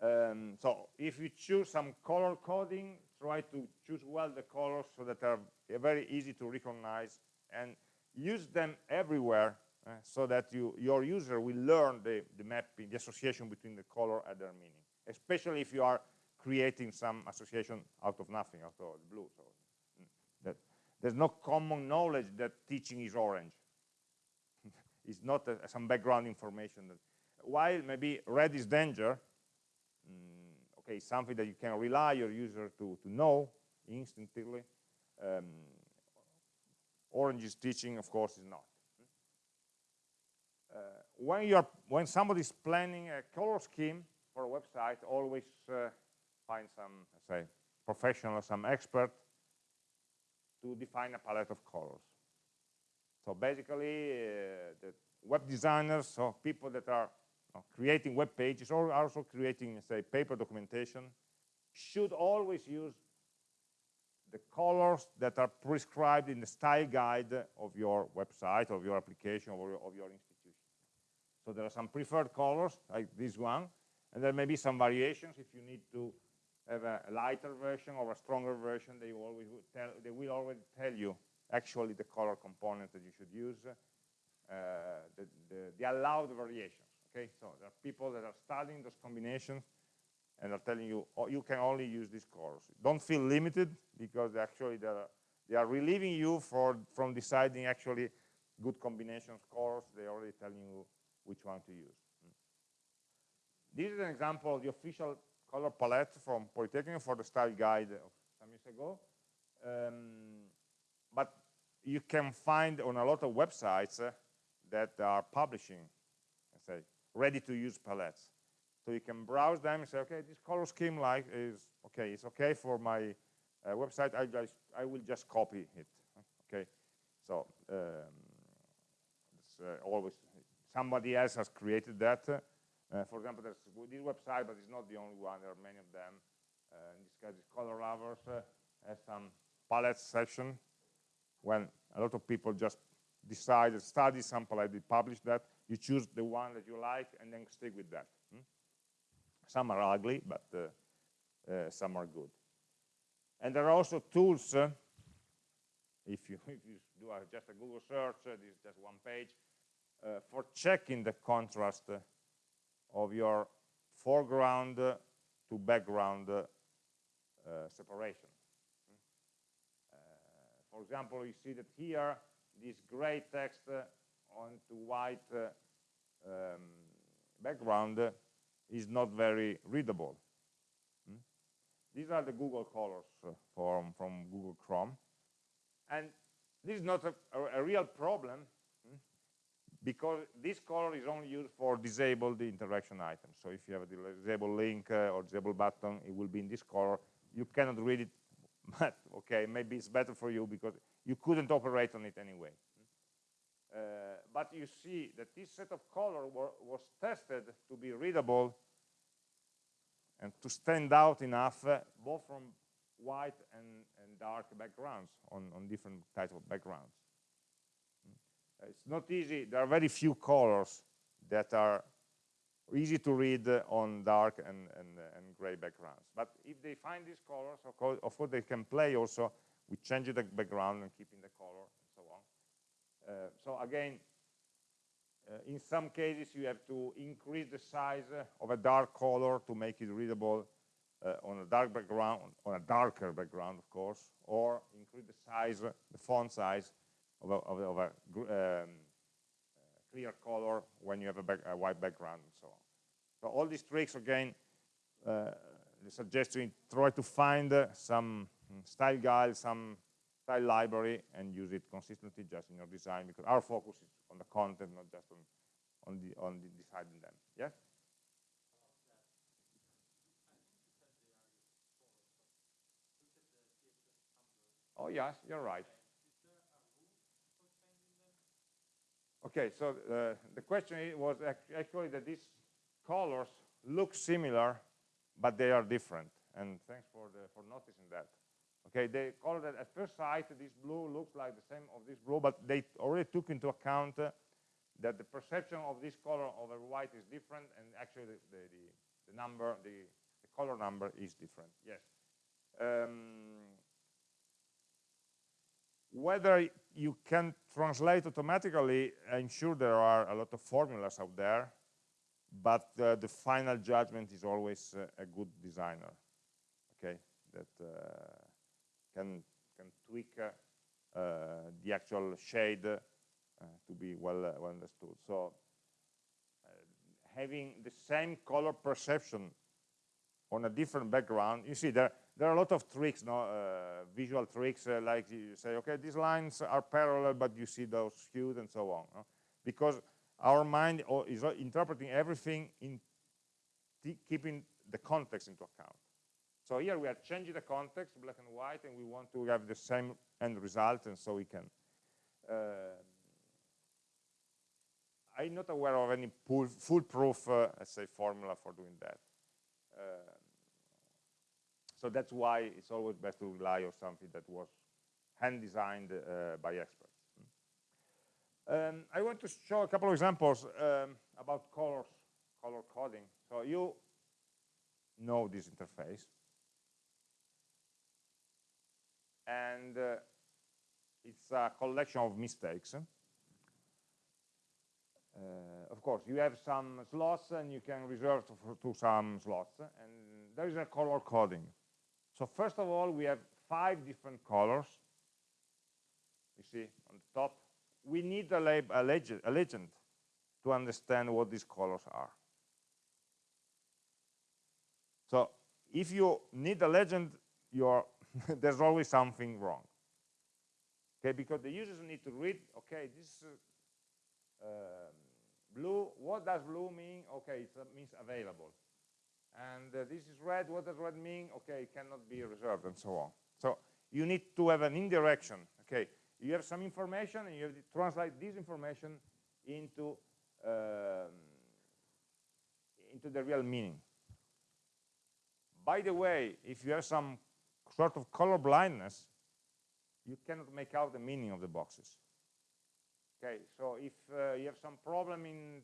Um, so if you choose some color coding, try to choose well the colors so that are very easy to recognize and use them everywhere uh, so that you, your user will learn the, the mapping, the association between the color and their meaning, especially if you are creating some association out of nothing, out of the blue. So mm, there's no common knowledge that teaching is orange. It's not a, some background information. That, while maybe red is danger, mm, okay, something that you can rely your user to, to know instantly. Um, orange is teaching, of course, is not. uh, when you're when somebody's planning a color scheme for a website, always uh, find some say professional, some expert to define a palette of colors. So basically, uh, the web designers, so people that are creating web pages or also creating, say, paper documentation, should always use the colors that are prescribed in the style guide of your website, of your application, or of your institution. So there are some preferred colors, like this one, and there may be some variations if you need to have a lighter version or a stronger version, they will always tell, they will already tell you actually the color component that you should use, uh, the, the, the, allowed variations. Okay, so there are people that are studying those combinations and are telling you oh, you can only use these colors. Don't feel limited because actually they are, they are relieving you for, from deciding actually good combinations colors. They're already telling you which one to use. This is an example of the official color palette from Polytechnic for the style guide of some years ago. Um, but you can find on a lot of websites uh, that are publishing, say, ready-to-use palettes. So you can browse them and say, okay, this color scheme like is okay. It's okay for my uh, website. I just I will just copy it. Okay, so um, it's uh, always somebody else has created that. Uh, for example, there's this website, but it's not the only one. There are many of them. Uh, in this case, it's Color Lovers uh, has some palette section when a lot of people just decide, study some palette, they publish that. You choose the one that you like and then stick with that. Hmm? Some are ugly, but uh, uh, some are good. And there are also tools. Uh, if you, if you do just a Google search, this is just one page, for checking the contrast of your foreground to background uh, separation. Uh, for example, you see that here, this gray text uh, onto white um, background is not very readable. Hmm? These are the Google colors from, from Google Chrome. And this is not a, a, a real problem because this color is only used for disabled interaction items. So if you have a disabled link uh, or disabled button, it will be in this color. You cannot read it, but okay, maybe it's better for you because you couldn't operate on it anyway. Uh, but you see that this set of color was tested to be readable and to stand out enough uh, both from white and, and dark backgrounds on, on different types of backgrounds it's not easy. There are very few colors that are easy to read on dark and, and, and gray backgrounds. But if they find these colors, of course, of course they can play also with changing the background and keeping the color and so on. Uh, so again, uh, in some cases you have to increase the size of a dark color to make it readable uh, on a dark background, on a darker background, of course, or increase the size, the font size of a, of a, of a um, clear color when you have a, back, a, white background and so on. So all these tricks, again, uh, suggest you try to find uh, some style guide, some style library, and use it consistently just in your design, because our focus is on the content, not just on, on, the, on the deciding them. Yes? Oh, yes, you're right. Okay, so uh, the question was actually that these colors look similar, but they are different. And thanks for, the, for noticing that. Okay, they call that at first sight, this blue looks like the same of this blue, but they already took into account uh, that the perception of this color over white is different, and actually the, the, the, the number, the, the color number is different. Yes. Um, whether you can translate automatically, I'm sure there are a lot of formulas out there, but uh, the final judgment is always uh, a good designer, okay, that uh, can, can tweak uh, uh, the actual shade uh, to be well, well understood. So having the same color perception on a different background, you see there, there are a lot of tricks, no, uh, visual tricks, uh, like you say, okay, these lines are parallel, but you see those skewed and so on. No? Because our mind is interpreting everything in keeping the context into account. So here we are changing the context, black and white, and we want to have the same end result, and so we can. Uh, I'm not aware of any foolproof, uh, let's say, formula for doing that. Uh, so that's why it's always best to rely on something that was hand designed uh, by experts. Um, I want to show a couple of examples um, about colors, color coding. So you know this interface. And uh, it's a collection of mistakes. Uh, of course, you have some slots and you can reserve to, to some slots. And there is a color coding. So first of all, we have five different colors. You see on the top we need a, a, legend, a legend to understand what these colors are. So if you need a legend, there's always something wrong. Okay, because the users need to read, okay, this uh, blue, what does blue mean? Okay, it means available. And uh, this is red, what does red mean? Okay, it cannot be reserved, and so on. So you need to have an indirection. Okay, you have some information and you have to translate this information into um, into the real meaning by the way if you have some sort of color blindness you cannot make out the meaning of the boxes okay so if uh, you have some problem in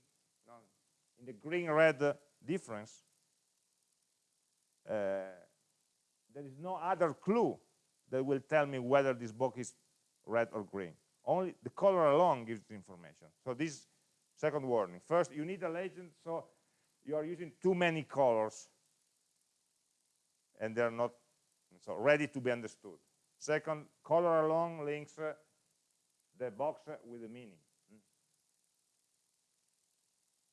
in the green red uh, difference there is no other clue that will tell me whether this box is red or green. Only the color alone gives information. So this second warning. First, you need a legend, so you are using too many colors and they're not so ready to be understood. Second, color alone links uh, the box uh, with the meaning. Hmm.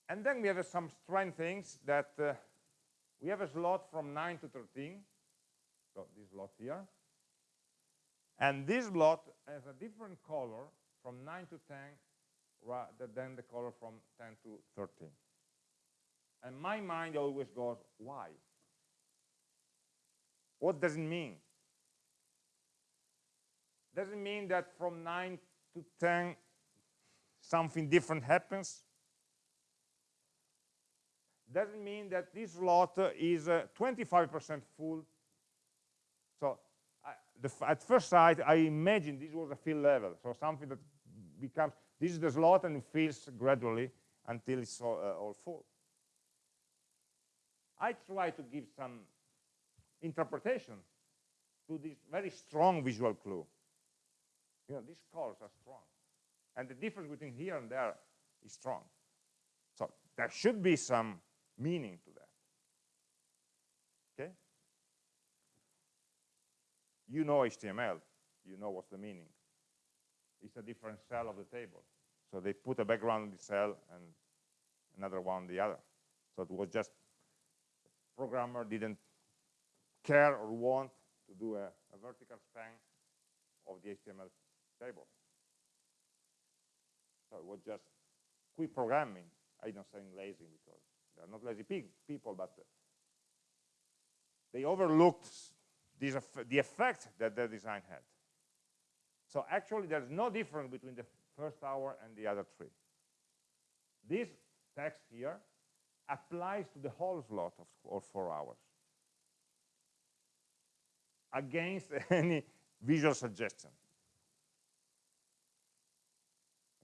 And then we have uh, some strange things that uh, we have a slot from 9 to 13, so this slot here, and this lot has a different color from 9 to 10 rather than the color from 10 to 13. And my mind always goes, why? What does it mean? Does it mean that from 9 to 10 something different happens? Does it mean that this lot is 25% uh, full? So the, at first sight, I imagine this was a fill level, so something that becomes, this is the slot and fills gradually until it's all, uh, all full. I try to give some interpretation to this very strong visual clue. You know, these colors are strong. And the difference between here and there is strong. So there should be some meaning to that. Okay? You know HTML, you know what's the meaning. It's a different cell of the table. So they put a background in the cell and another one on the other. So it was just, programmer didn't care or want to do a, a vertical span of the HTML table. So it was just quick programming. I'm not saying lazy because they're not lazy people, but they overlooked the effect that the design had. So actually, there's no difference between the first hour and the other three. This text here applies to the whole slot of, of four hours against any visual suggestion.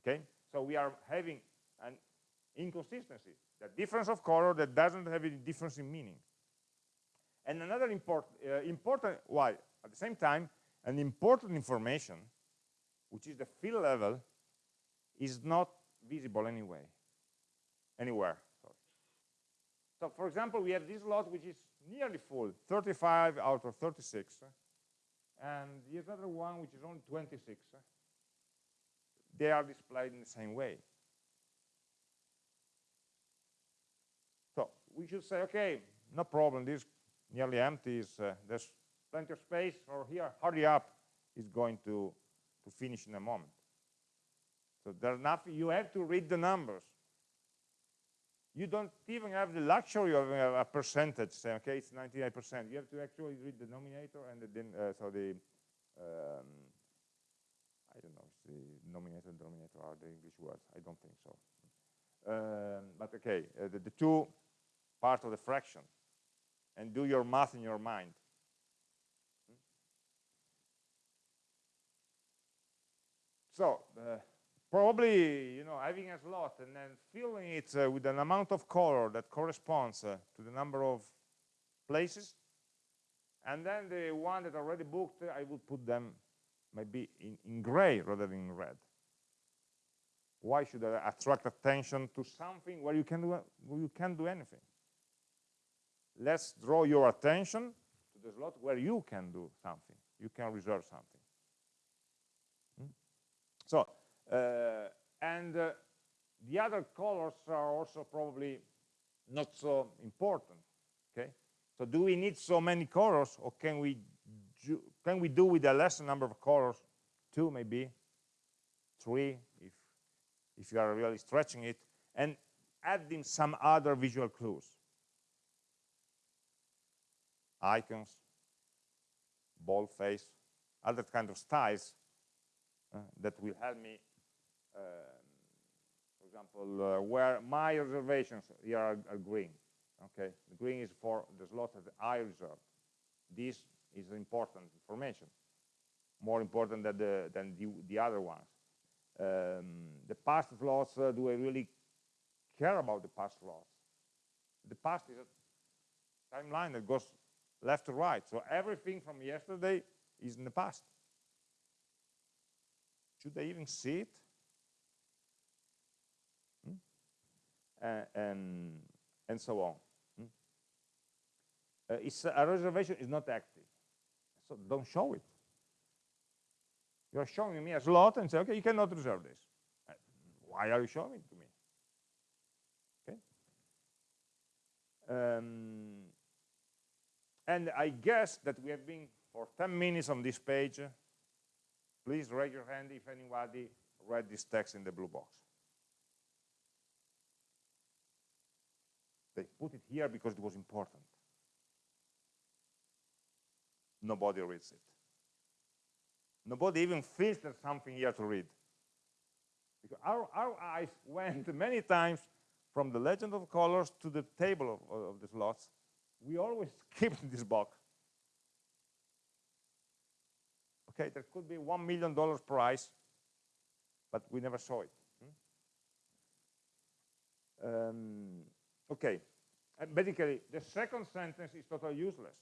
Okay, so we are having an inconsistency, the difference of color that doesn't have any difference in meaning. And another import, uh, important, why? At the same time, an important information, which is the fill level, is not visible anyway, anywhere. Sorry. So for example, we have this lot which is nearly full, 35 out of 36, and the other one which is only 26. They are displayed in the same way. So we should say, okay, no problem, this nearly empty is uh, there's plenty of space or here hurry up is going to to finish in a moment so there's nothing you have to read the numbers you don't even have the luxury of a, a percentage, say, okay, it's 99%. You have to actually read the denominator and the, uh, so the, um, I don't know, the denominator and denominator are the English words. I don't think so. Um, but okay, uh, the, the two part of the fraction and do your math in your mind. So, uh, probably, you know, having a slot and then filling it uh, with an amount of color that corresponds uh, to the number of places. And then the one that already booked, I would put them maybe in, in gray rather than in red. Why should I attract attention to something where you can do, you can't do anything? Let's draw your attention to the slot where you can do something. You can reserve something. Hmm? So, uh, and uh, the other colors are also probably not so important. Okay, so do we need so many colors, or can we do, can we do with a lesser number of colors, two maybe, three, if if you are really stretching it, and adding some other visual clues, icons, boldface, other kind of styles uh, that will help me um, for example, uh, where my reservations here are, are, green. Okay, the green is for the slot that I reserved. This is important information, more important than the than the, the other ones. Um, the past slots, uh, do I really care about the past slots? The past is a timeline that goes left to right. So everything from yesterday is in the past. Should I even see it? Uh, and, and so on. Hmm? Uh, it's a reservation is not active, so don't show it. You're showing me a slot and say, okay, you cannot reserve this. Uh, why are you showing it to me? Okay. Um, and I guess that we have been for 10 minutes on this page. Please raise your hand if anybody read this text in the blue box. They put it here because it was important. Nobody reads it. Nobody even feels there's something here to read. Because our, our eyes went many times from the legend of colors to the table of, of the slots. We always skipped this box. Okay, there could be $1 million price, but we never saw it. Hmm? Um, Okay, and basically the second sentence is totally useless.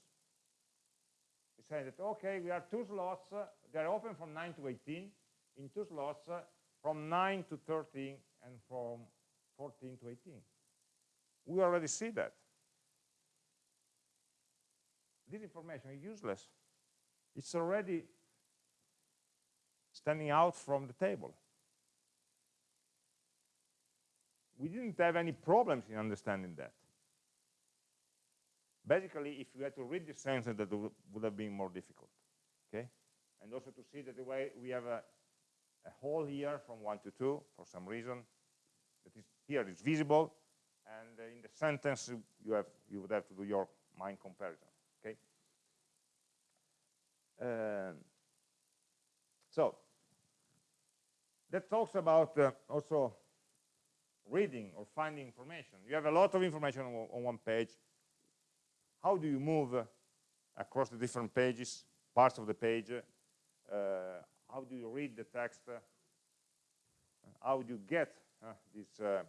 It's saying that, okay, we have two slots, uh, they're open from 9 to 18, in two slots uh, from 9 to 13 and from 14 to 18. We already see that. This information is useless. It's already standing out from the table. we didn't have any problems in understanding that. Basically, if you had to read this sentence, that would have been more difficult. Okay, and also to see that the way we have a, a hole here from one to two for some reason that is here is visible, and in the sentence you have you would have to do your mind comparison. Okay. Um, so that talks about uh, also reading or finding information. You have a lot of information on, on one page. How do you move uh, across the different pages, parts of the page? Uh, how do you read the text? Uh, how do you get uh, this? Uh, um,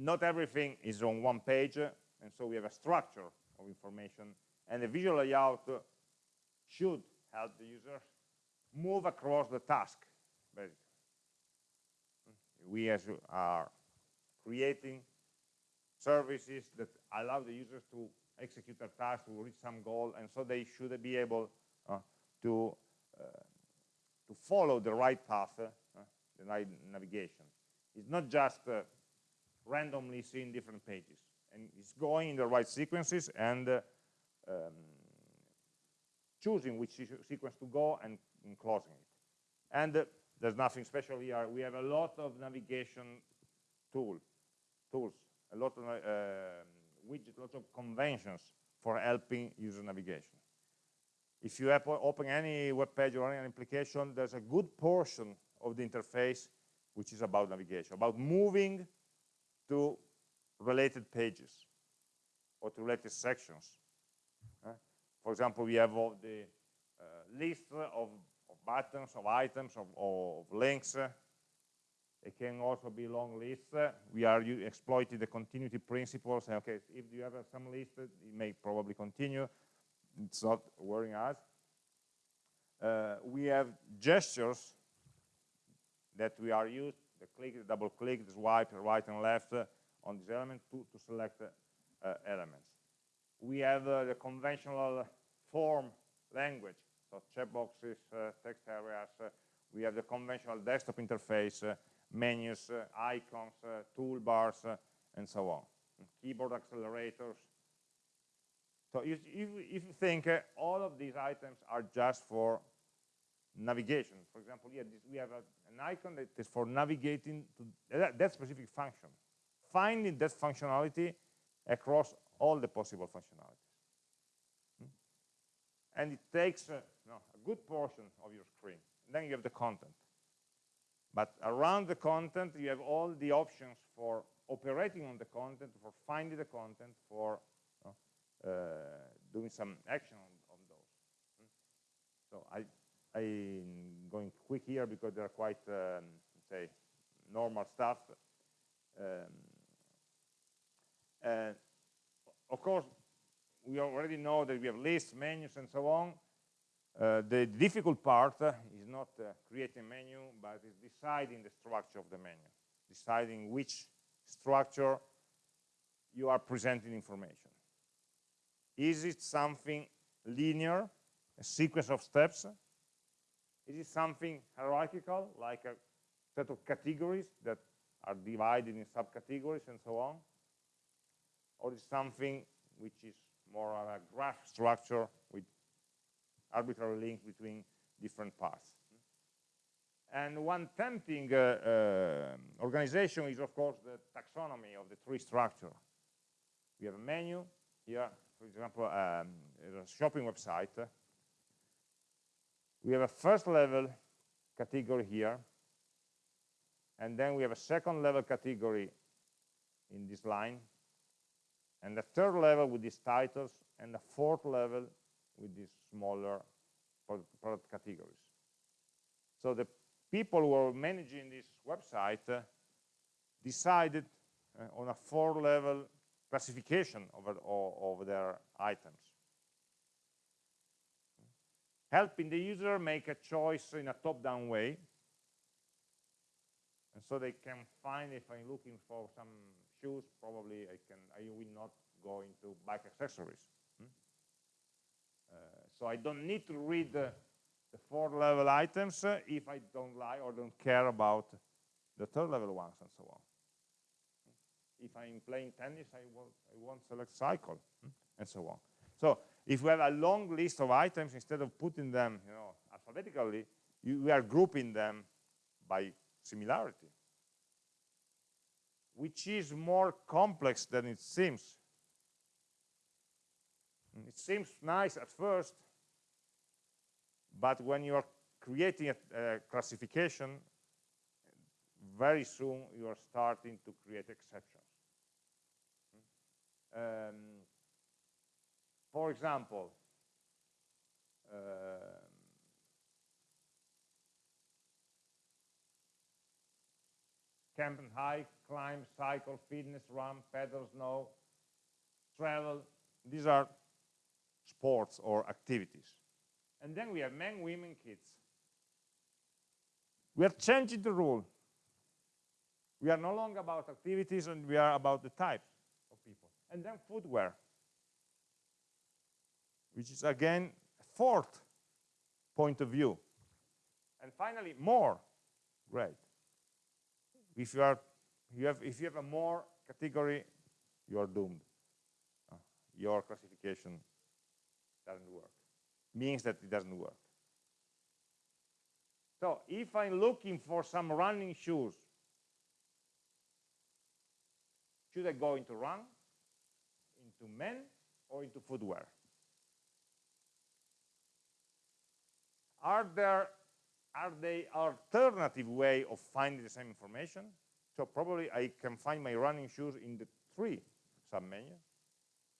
not everything is on one page, and so we have a structure of information, and the visual layout should help the user move across the task basically. We as are creating services that allow the users to execute a task to reach some goal, and so they should be able uh, to uh, to follow the right path, uh, the right navigation. It's not just uh, randomly seeing different pages, and it's going in the right sequences and uh, um, choosing which sequence to go and, and closing it. And uh, there's nothing special here. We have a lot of navigation tool, tools, a lot of uh, widgets, lots of conventions for helping user navigation. If you open any web page or any application, there's a good portion of the interface which is about navigation, about moving to related pages or to related sections. Uh, for example, we have all the uh, list of, of, buttons, of items, of, of links. It can also be long lists. We are exploiting the continuity principles. Okay, if you have some list, it may probably continue. It's not worrying us. Uh, we have gestures that we are used, the click, the double click, the swipe, right and left uh, on this element to, to select uh, elements. We have uh, the conventional form language, so checkboxes, uh, text areas. Uh, we have the conventional desktop interface, menus, icons, toolbars, and so on. Keyboard accelerators. So if, if, if you think all of these items are just for navigation. For example, here this, we have a, an icon that is for navigating to that, that, specific function. Finding that functionality across all the possible functionalities. Hmm? And it takes uh, no, a good portion of your screen. And then you have the content. But around the content, you have all the options for operating on the content, for finding the content, for uh, doing some action on, on those. Hmm? So I, I'm going quick here because they're quite, um, say, normal stuff. Um, and of course, we already know that we have lists, menus, and so on. Uh, the difficult part uh, is not uh, creating a menu, but is deciding the structure of the menu, deciding which structure you are presenting information. Is it something linear, a sequence of steps, is it something hierarchical, like a set of categories that are divided in subcategories and so on? Or is something which is more of a graph structure with arbitrary links between different paths? And one tempting uh, uh, organization is, of course, the taxonomy of the tree structure. We have a menu here, for example, um, a shopping website we have a first level category here, and then we have a second level category in this line, and the third level with these titles, and the fourth level with these smaller product categories. So the people who are managing this website uh, decided uh, on a four-level classification of, of, of their items helping the user make a choice in a top-down way. And so they can find if I'm looking for some shoes, probably I can I will not go into bike accessories. Hmm? Uh, so I don't need to read the, the four level items uh, if I don't like or don't care about the third level ones and so on. If I'm playing tennis, I won't, I won't select cycle hmm? and so on. So if we have a long list of items, instead of putting them you know, alphabetically, you, we are grouping them by similarity, which is more complex than it seems. It seems nice at first, but when you are creating a, a classification, very soon you are starting to create exceptions. Um, for example, um, camp and hike, climb, cycle, fitness, run, pedal, snow, travel. These are sports or activities. And then we have men, women, kids. We are changing the rule. We are no longer about activities and we are about the types of people. And then footwear which is again fourth point of view. And finally, more, great. If you are, you have, if you have a more category, you are doomed. Uh, your classification doesn't work. Means that it doesn't work. So if I'm looking for some running shoes, should I go into run, into men, or into footwear? Are there are they alternative way of finding the same information? So probably I can find my running shoes in the three sub-menu.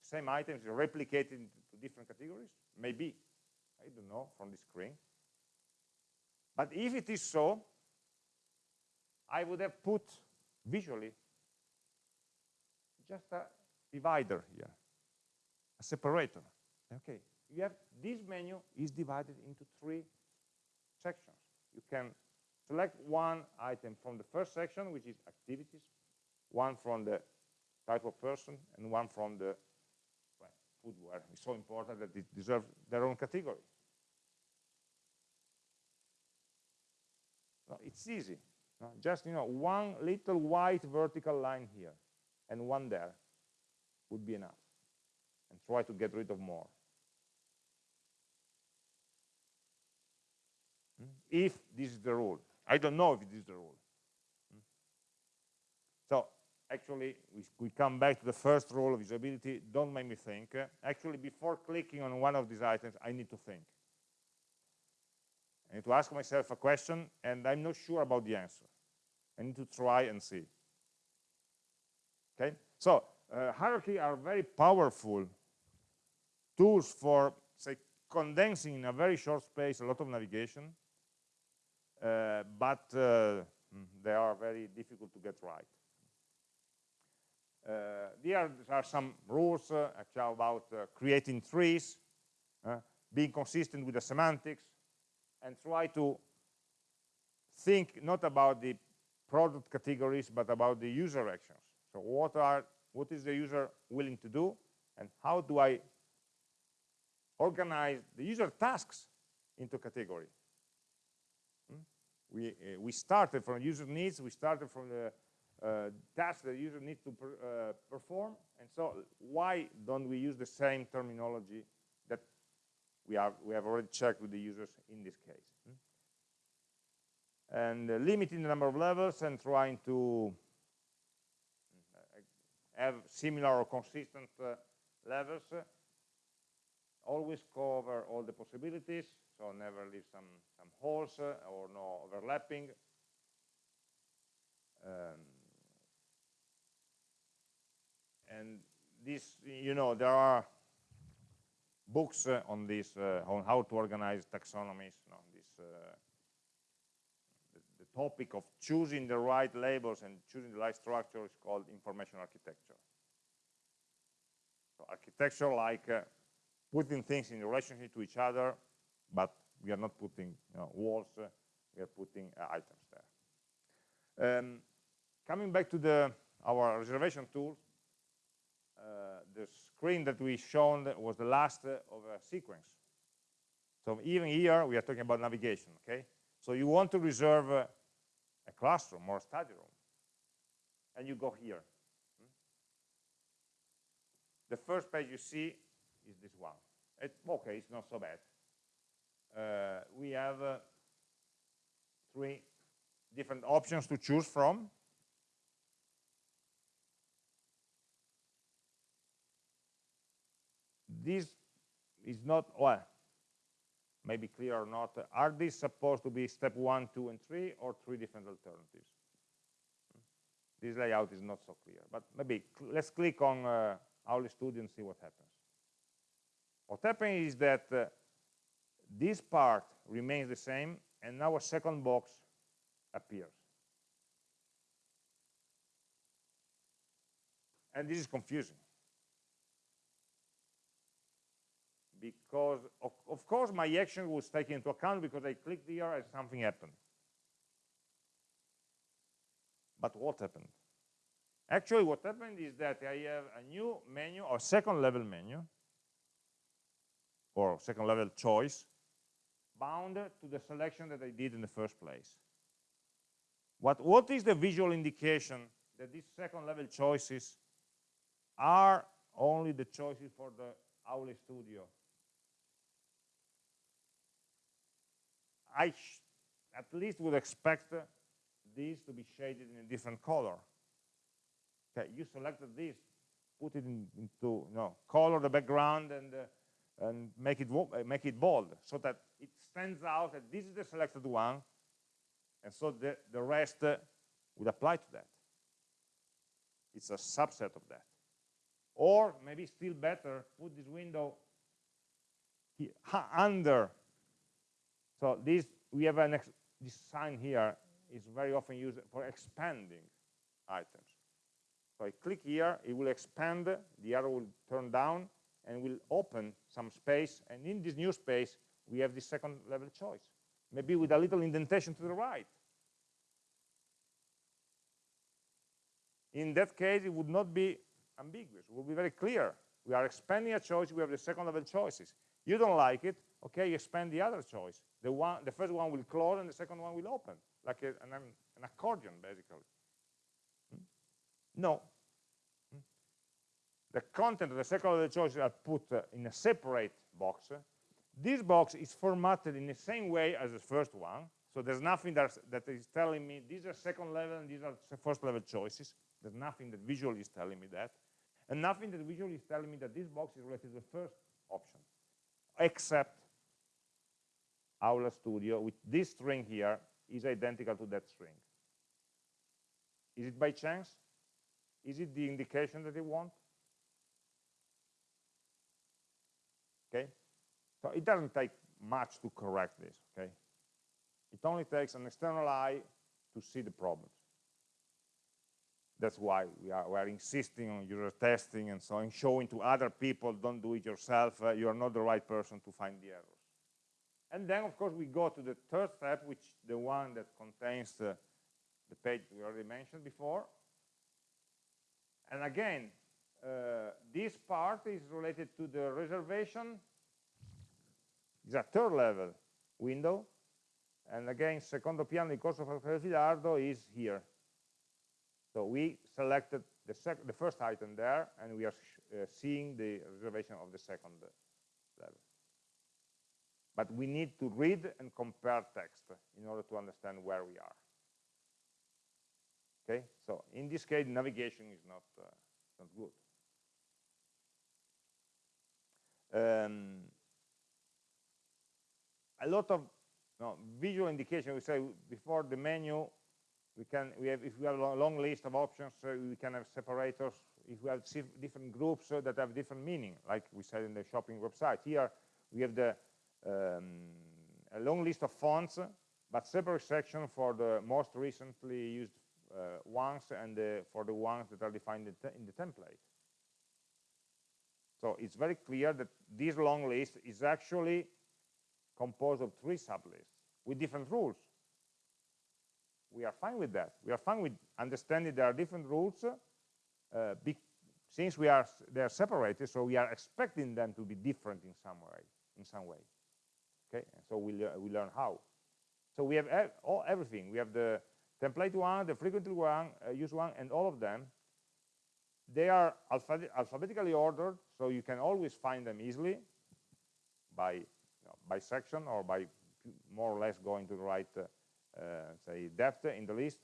Same items replicated into different categories? Maybe. I don't know from the screen. But if it is so, I would have put visually just a divider here, a separator. Okay, you have this menu is divided into three sections. You can select one item from the first section, which is activities, one from the type of person, and one from the well, footwear. It's so important that it deserves their own category. No, it's easy. No, just you know, one little white vertical line here and one there would be enough. And try to get rid of more. Hmm? If this is the rule. I don't know if this is the rule. Hmm? So actually, we, we come back to the first rule of usability. Don't make me think. Actually, before clicking on one of these items, I need to think. I need to ask myself a question, and I'm not sure about the answer. I need to try and see. Okay, so uh, hierarchy are very powerful tools for, say, condensing in a very short space a lot of navigation, uh, but uh, mm, they are very difficult to get right. Uh, there are some rules uh, about uh, creating trees, being consistent with the semantics, and try to think not about the product categories, but about the user actions. So what are what is the user willing to do, and how do I organize the user tasks into category? We uh, we started from user needs. We started from the uh, tasks the user needs to per, uh, perform, and so why don't we use the same terminology that we, we have already checked with the users in this case. Hmm? And uh, limiting the number of levels and trying to uh, have similar or consistent levels. Always cover all the possibilities, so never leave some, some holes uh, or no overlapping. Um, and this, you know, there are books uh, on this, uh, on how to organize taxonomies, you know, this, uh, the, the, topic of choosing the right labels and choosing the right structure is called information architecture. So architecture like uh, putting things in relationship to each other, but we are not putting you know, walls, uh, we are putting uh, items there. Um, coming back to the our reservation tool, uh, the screen that we shown was the last of a sequence. So even here, we are talking about navigation, okay? So you want to reserve a, a classroom or a study room, and you go here. Hmm? The first page you see is this one. It, okay, it's not so bad. Uh, we have uh, three different options to choose from. this is not, well, maybe clear or not, are these supposed to be step one, two, and three, or three different alternatives? This layout is not so clear, but maybe let's click on uh, Aule Studio and see what happens. What happens is that uh, this part remains the same, and now a second box appears. And this is confusing. because of, of, course my action was taken into account because I clicked here and something happened. But what happened? Actually what happened is that I have a new menu or second level menu or second level choice bound to the selection that I did in the first place. What, what is the visual indication that these second level choices are only the choices for the Aule Studio I at least would expect these to be shaded in a different color. Okay, you selected this, put it in, into you know, color the background and uh, and make it make it bold so that stands out that this is the selected one, and so the the rest uh, would apply to that. It's a subset of that. Or maybe still better, put this window here, under. So this we have an this sign here is very often used for expanding items. So I click here, it will expand, the arrow will turn down, and will open some space, and in this new space, we have the second level choice, maybe with a little indentation to the right. In that case, it would not be ambiguous, it would be very clear. We are expanding a choice, we have the second level choices. You don't like it, okay, you expand the other choice. The, one, the first one will close and the second one will open, like a, an, an accordion, basically. Hmm? No. Hmm? The content of the second level choices are put uh, in a separate box. This box is formatted in the same way as the first one, so there's nothing that is telling me these are second level and these are first level choices. There's nothing that visually is telling me that. And nothing that visually is telling me that this box is related to the first option, except Aula Studio with this string here is identical to that string. Is it by chance? Is it the indication that you want? Okay, so it doesn't take much to correct this, okay? It only takes an external eye to see the problems. That's why we are, we are insisting on user testing and so on, showing to other people, don't do it yourself, uh, you are not the right person to find the errors. And then, of course, we go to the third step, which the one that contains the, the page we already mentioned before. And again, uh, this part is related to the reservation. It's a third level window. And again, secondo piano di corso Filardo is here. So we selected the, the first item there, and we are uh, seeing the reservation of the second level. But we need to read and compare text in order to understand where we are. Okay, so in this case, navigation is not, uh, not good. Um, a lot of no, visual indication, we say before the menu, we can, we have, if we have a long list of options, uh, we can have separators. If we have different groups that have different meaning, like we said in the shopping website. Here, we have the um, a long list of fonts, but separate section for the most recently used uh, ones and for the ones that are defined in, in the template. So it's very clear that this long list is actually composed of three sublists with different rules. We are fine with that. We are fine with understanding there are different rules uh, since we are they are separated, so we are expecting them to be different in some way. In some way. Okay, so we, le we learn how. So we have ev all, everything. We have the template one, the frequently one, uh, used one, and all of them. They are alphabet alphabetically ordered, so you can always find them easily by, by section or by more or less going to the right, uh, say, depth in the list.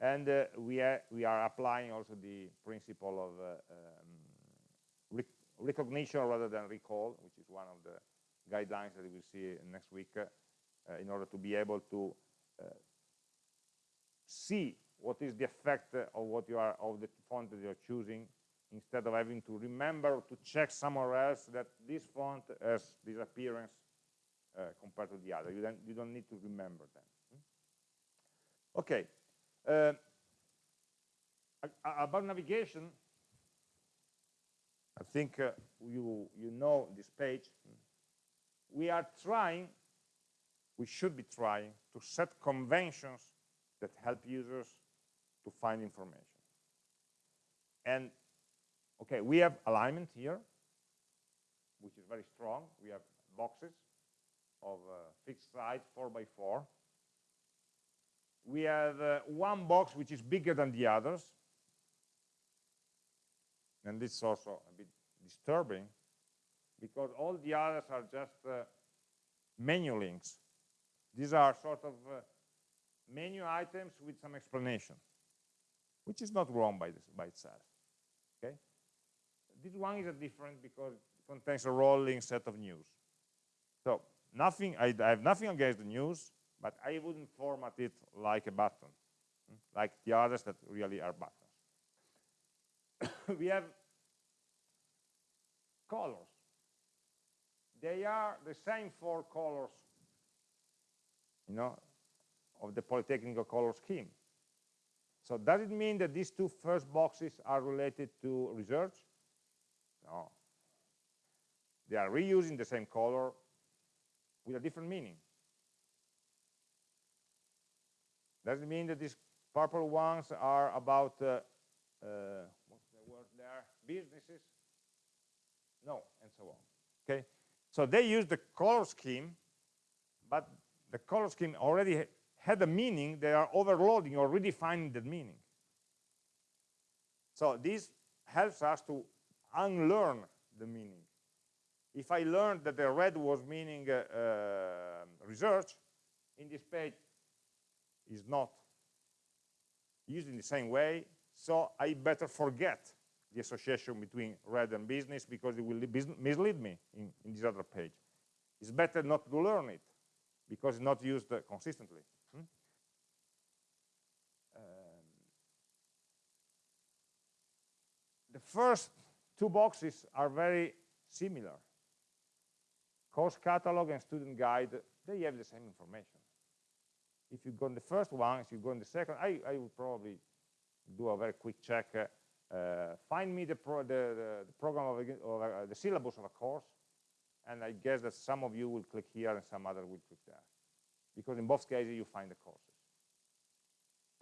And uh, we, are, we are applying also the principle of uh, um, rec recognition rather than recall, which is one of the guidelines that we will see next week in order to be able to see what is the effect of what you are of the font that you're choosing instead of having to remember to check somewhere else that this font has this appearance uh, compared to the other. You don't, you don't need to remember them. Hmm? Okay. Uh, about navigation, I think uh, you you know this page. We are trying, we should be trying to set conventions that help users to find information. And okay, we have alignment here, which is very strong. We have boxes of uh, fixed size, four by four. We have uh, one box which is bigger than the others. And this is also a bit disturbing because all the others are just uh, menu links. These are sort of uh, menu items with some explanation, which is not wrong by, this, by itself. This one is a different because it contains a rolling set of news. So nothing, I, I have nothing against the news, but I wouldn't format it like a button, hmm, like the others that really are buttons. we have colors. They are the same four colors, you know, of the Politecnico color scheme. So does it mean that these two first boxes are related to research? No. They are reusing the same color with a different meaning. Does it mean that these purple ones are about, uh, uh, what's the word there, businesses? No, and so on. Okay, so they use the color scheme, but the color scheme already had a meaning, they are overloading or redefining that meaning. So this helps us to unlearn the meaning. If I learned that the red was meaning uh, uh, research, in this page is not used in the same way, so I better forget the association between red and business because it will mislead me in, in this other page. It's better not to learn it because it's not used uh, consistently. Hmm? Um, the first two boxes are very similar. Course catalog and student guide, they have the same information. If you go in the first one, if you go in the second, I, I would probably do a very quick check. Uh, find me the, pro the, the, program of, of the syllabus of a course, and I guess that some of you will click here and some other will click there. Because in both cases, you find the courses.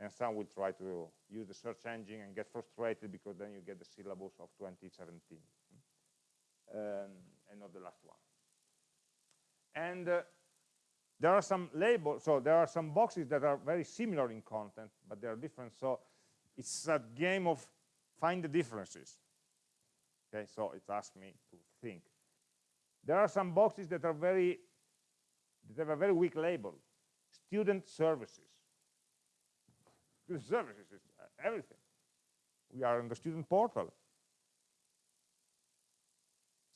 And some will try to use the search engine and get frustrated because then you get the syllabus of 2017 um, and not the last one. And uh, there are some labels, so there are some boxes that are very similar in content, but they are different. So it's a game of find the differences. Okay, so it asks me to think. There are some boxes that are very, that have a very weak label. Student services. Services is everything. We are in the student portal.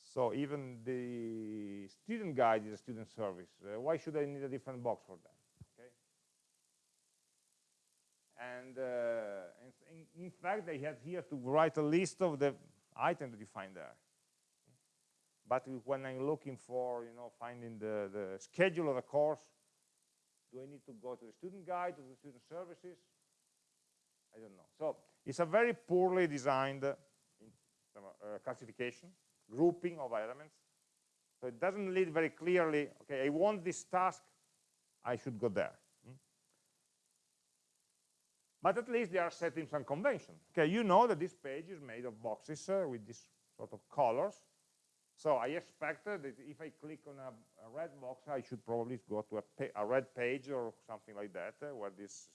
So even the student guide is a student service. Uh, why should I need a different box for that? Okay. And uh, in, in, fact, they have here to write a list of the items that you find there. But when I'm looking for, you know, finding the, the schedule of a course, do I need to go to the student guide, to the student services? I don't know. So it's a very poorly designed uh, classification, grouping of elements. So it doesn't lead very clearly, okay, I want this task, I should go there. But at least they are setting some convention. Okay, you know that this page is made of boxes uh, with this sort of colors. So I expected that if I click on a, a red box, I should probably go to a, a red page or something like that, uh, where this,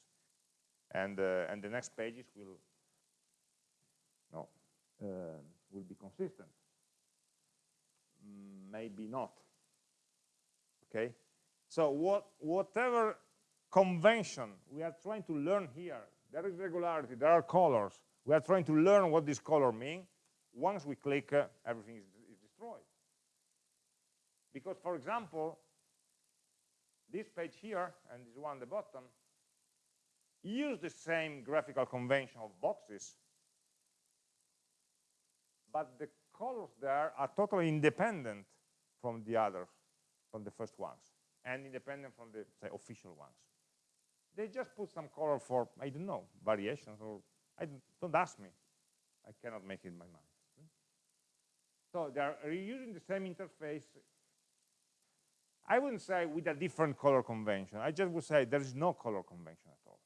and uh, and the next pages will, no, uh, will be consistent. Maybe not. Okay. So what whatever convention we are trying to learn here there is regularity, there are colors. We are trying to learn what this color mean. Once we click, uh, everything is, is destroyed. Because, for example, this page here and this one at the bottom use the same graphical convention of boxes, but the colors there are totally independent from the others, from the first ones, and independent from the say, official ones. They just put some color for, I don't know, variations, or I don't, don't ask me. I cannot make it in my mind. So they are reusing the same interface. I wouldn't say with a different color convention. I just would say there is no color convention at all.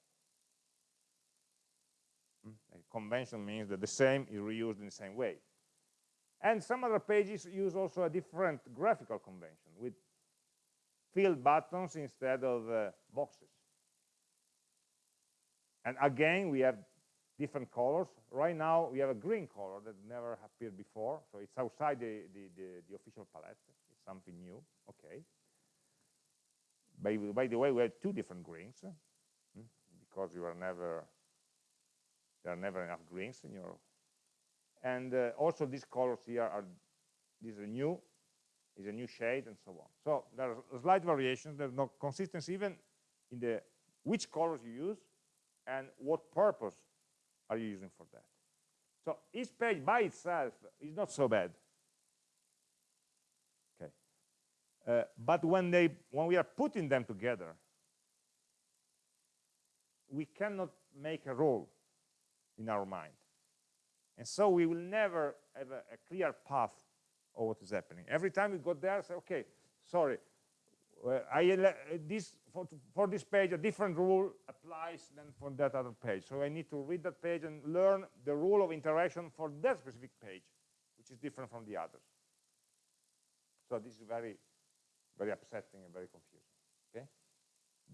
Hmm? A convention means that the same is reused in the same way. And some other pages use also a different graphical convention with filled buttons instead of uh, boxes. And again, we have different colors. Right now, we have a green color that never appeared before. So it's outside the, the, the, the official palette. It's something new. Okay. by, by the way, we have two different greens, hmm, because you are never, there are never enough greens in your, and uh, also these colors here are, these are new, is a new shade and so on. So there are slight variations, there's no consistency even in the which colors you use and what purpose are you using for that. So each page by itself is not so bad. Okay. Uh, but when they when we are putting them together, we cannot make a rule in our mind. And so we will never have a, a clear path of what is happening. Every time we go there, say, okay, sorry, uh, I, this for, for, this page, a different rule applies than for that other page. So I need to read that page and learn the rule of interaction for that specific page, which is different from the others. So this is very, very upsetting and very confusing. Okay,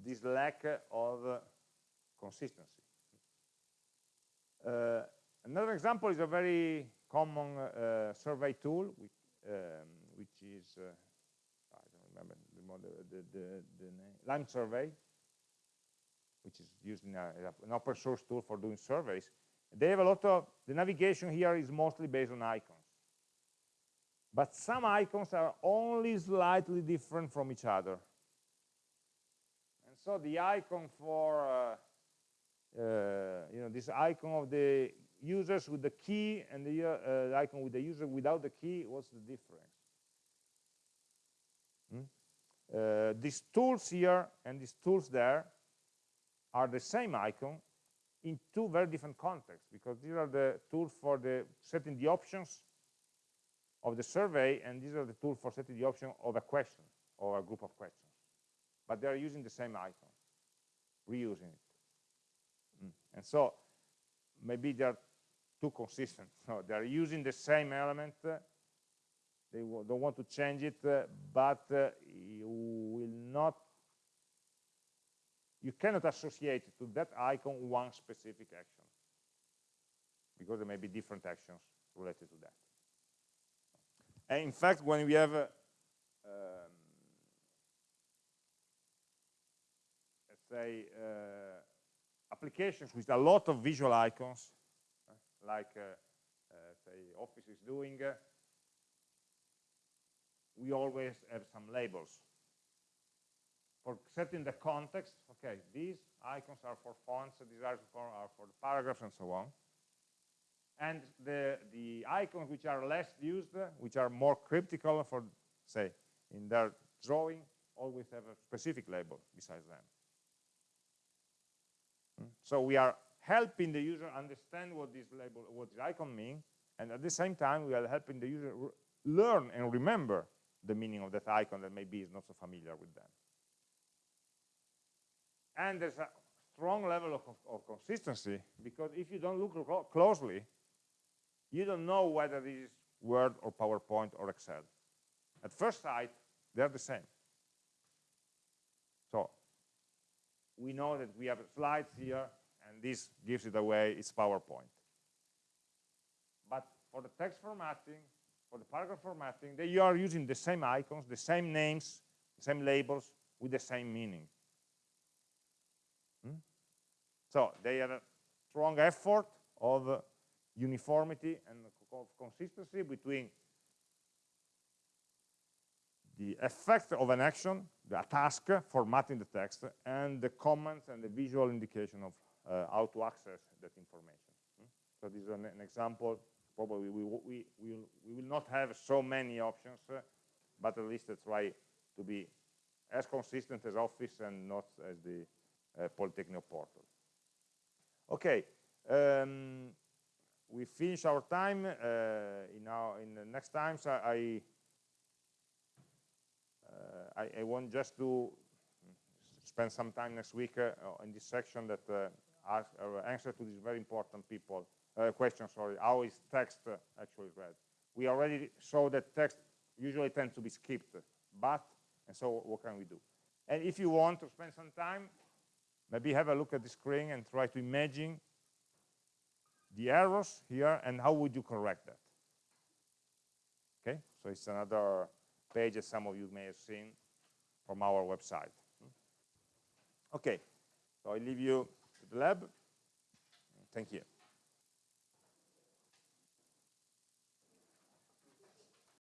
this lack of consistency. Uh, another example is a very common uh, survey tool, which, um, which is uh, I don't remember the, the, the, the name, Lime Survey, which is used in a, an open source tool for doing surveys. They have a lot of, the navigation here is mostly based on icons. But some icons are only slightly different from each other. And so the icon for, uh, you know, this icon of the users with the key and the, uh, icon with the user without the key, what's the difference? Hmm? Uh, these tools here and these tools there are the same icon in two very different contexts because these are the tools for the setting the options of the survey and these are the tools for setting the option of a question or a group of questions but they are using the same icon reusing it. And so maybe they're too consistent so they're using the same element they don't want to change it, but uh, you will not, you cannot associate to that icon one specific action because there may be different actions related to that. And in fact, when we have, um, let's say, uh, applications with a lot of visual icons, uh, like, uh, say, Office is doing, we always have some labels. For setting the context, okay, these icons are for fonts, these are for, are for paragraphs and so on. And the, the icons which are less used, which are more cryptical for, say, in their drawing, always have a specific label besides them. So we are helping the user understand what this label, what this icon means, and at the same time we are helping the user learn and remember the meaning of that icon that maybe is not so familiar with them. And there's a strong level of, of consistency because if you don't look closely, you don't know whether this is Word or PowerPoint or Excel. At first sight, they're the same. So we know that we have slides here, and this gives it away, it's PowerPoint. But for the text formatting, for the paragraph formatting, they are using the same icons, the same names, the same labels with the same meaning. Hmm? So they have a strong effort of uh, uniformity and of consistency between the effect of an action, the task, formatting the text, and the comments and the visual indication of uh, how to access that information. Hmm? So this is an, an example probably we, we, we, will, we will not have so many options, uh, but at least try to be as consistent as Office and not as the uh, Polytechnic portal. Okay, um, we finish our time. Uh, in, our, in the next times, I, I, I, want just to spend some time next week uh, in this section that uh, ask, answer to these very important people uh, question, sorry, how is text uh, actually read? We already saw that text usually tends to be skipped, but, and so what can we do? And if you want to spend some time, maybe have a look at the screen and try to imagine the errors here and how would you correct that? Okay, so it's another pages some of you may have seen from our website. Hmm? Okay, so I leave you to the lab. Thank you.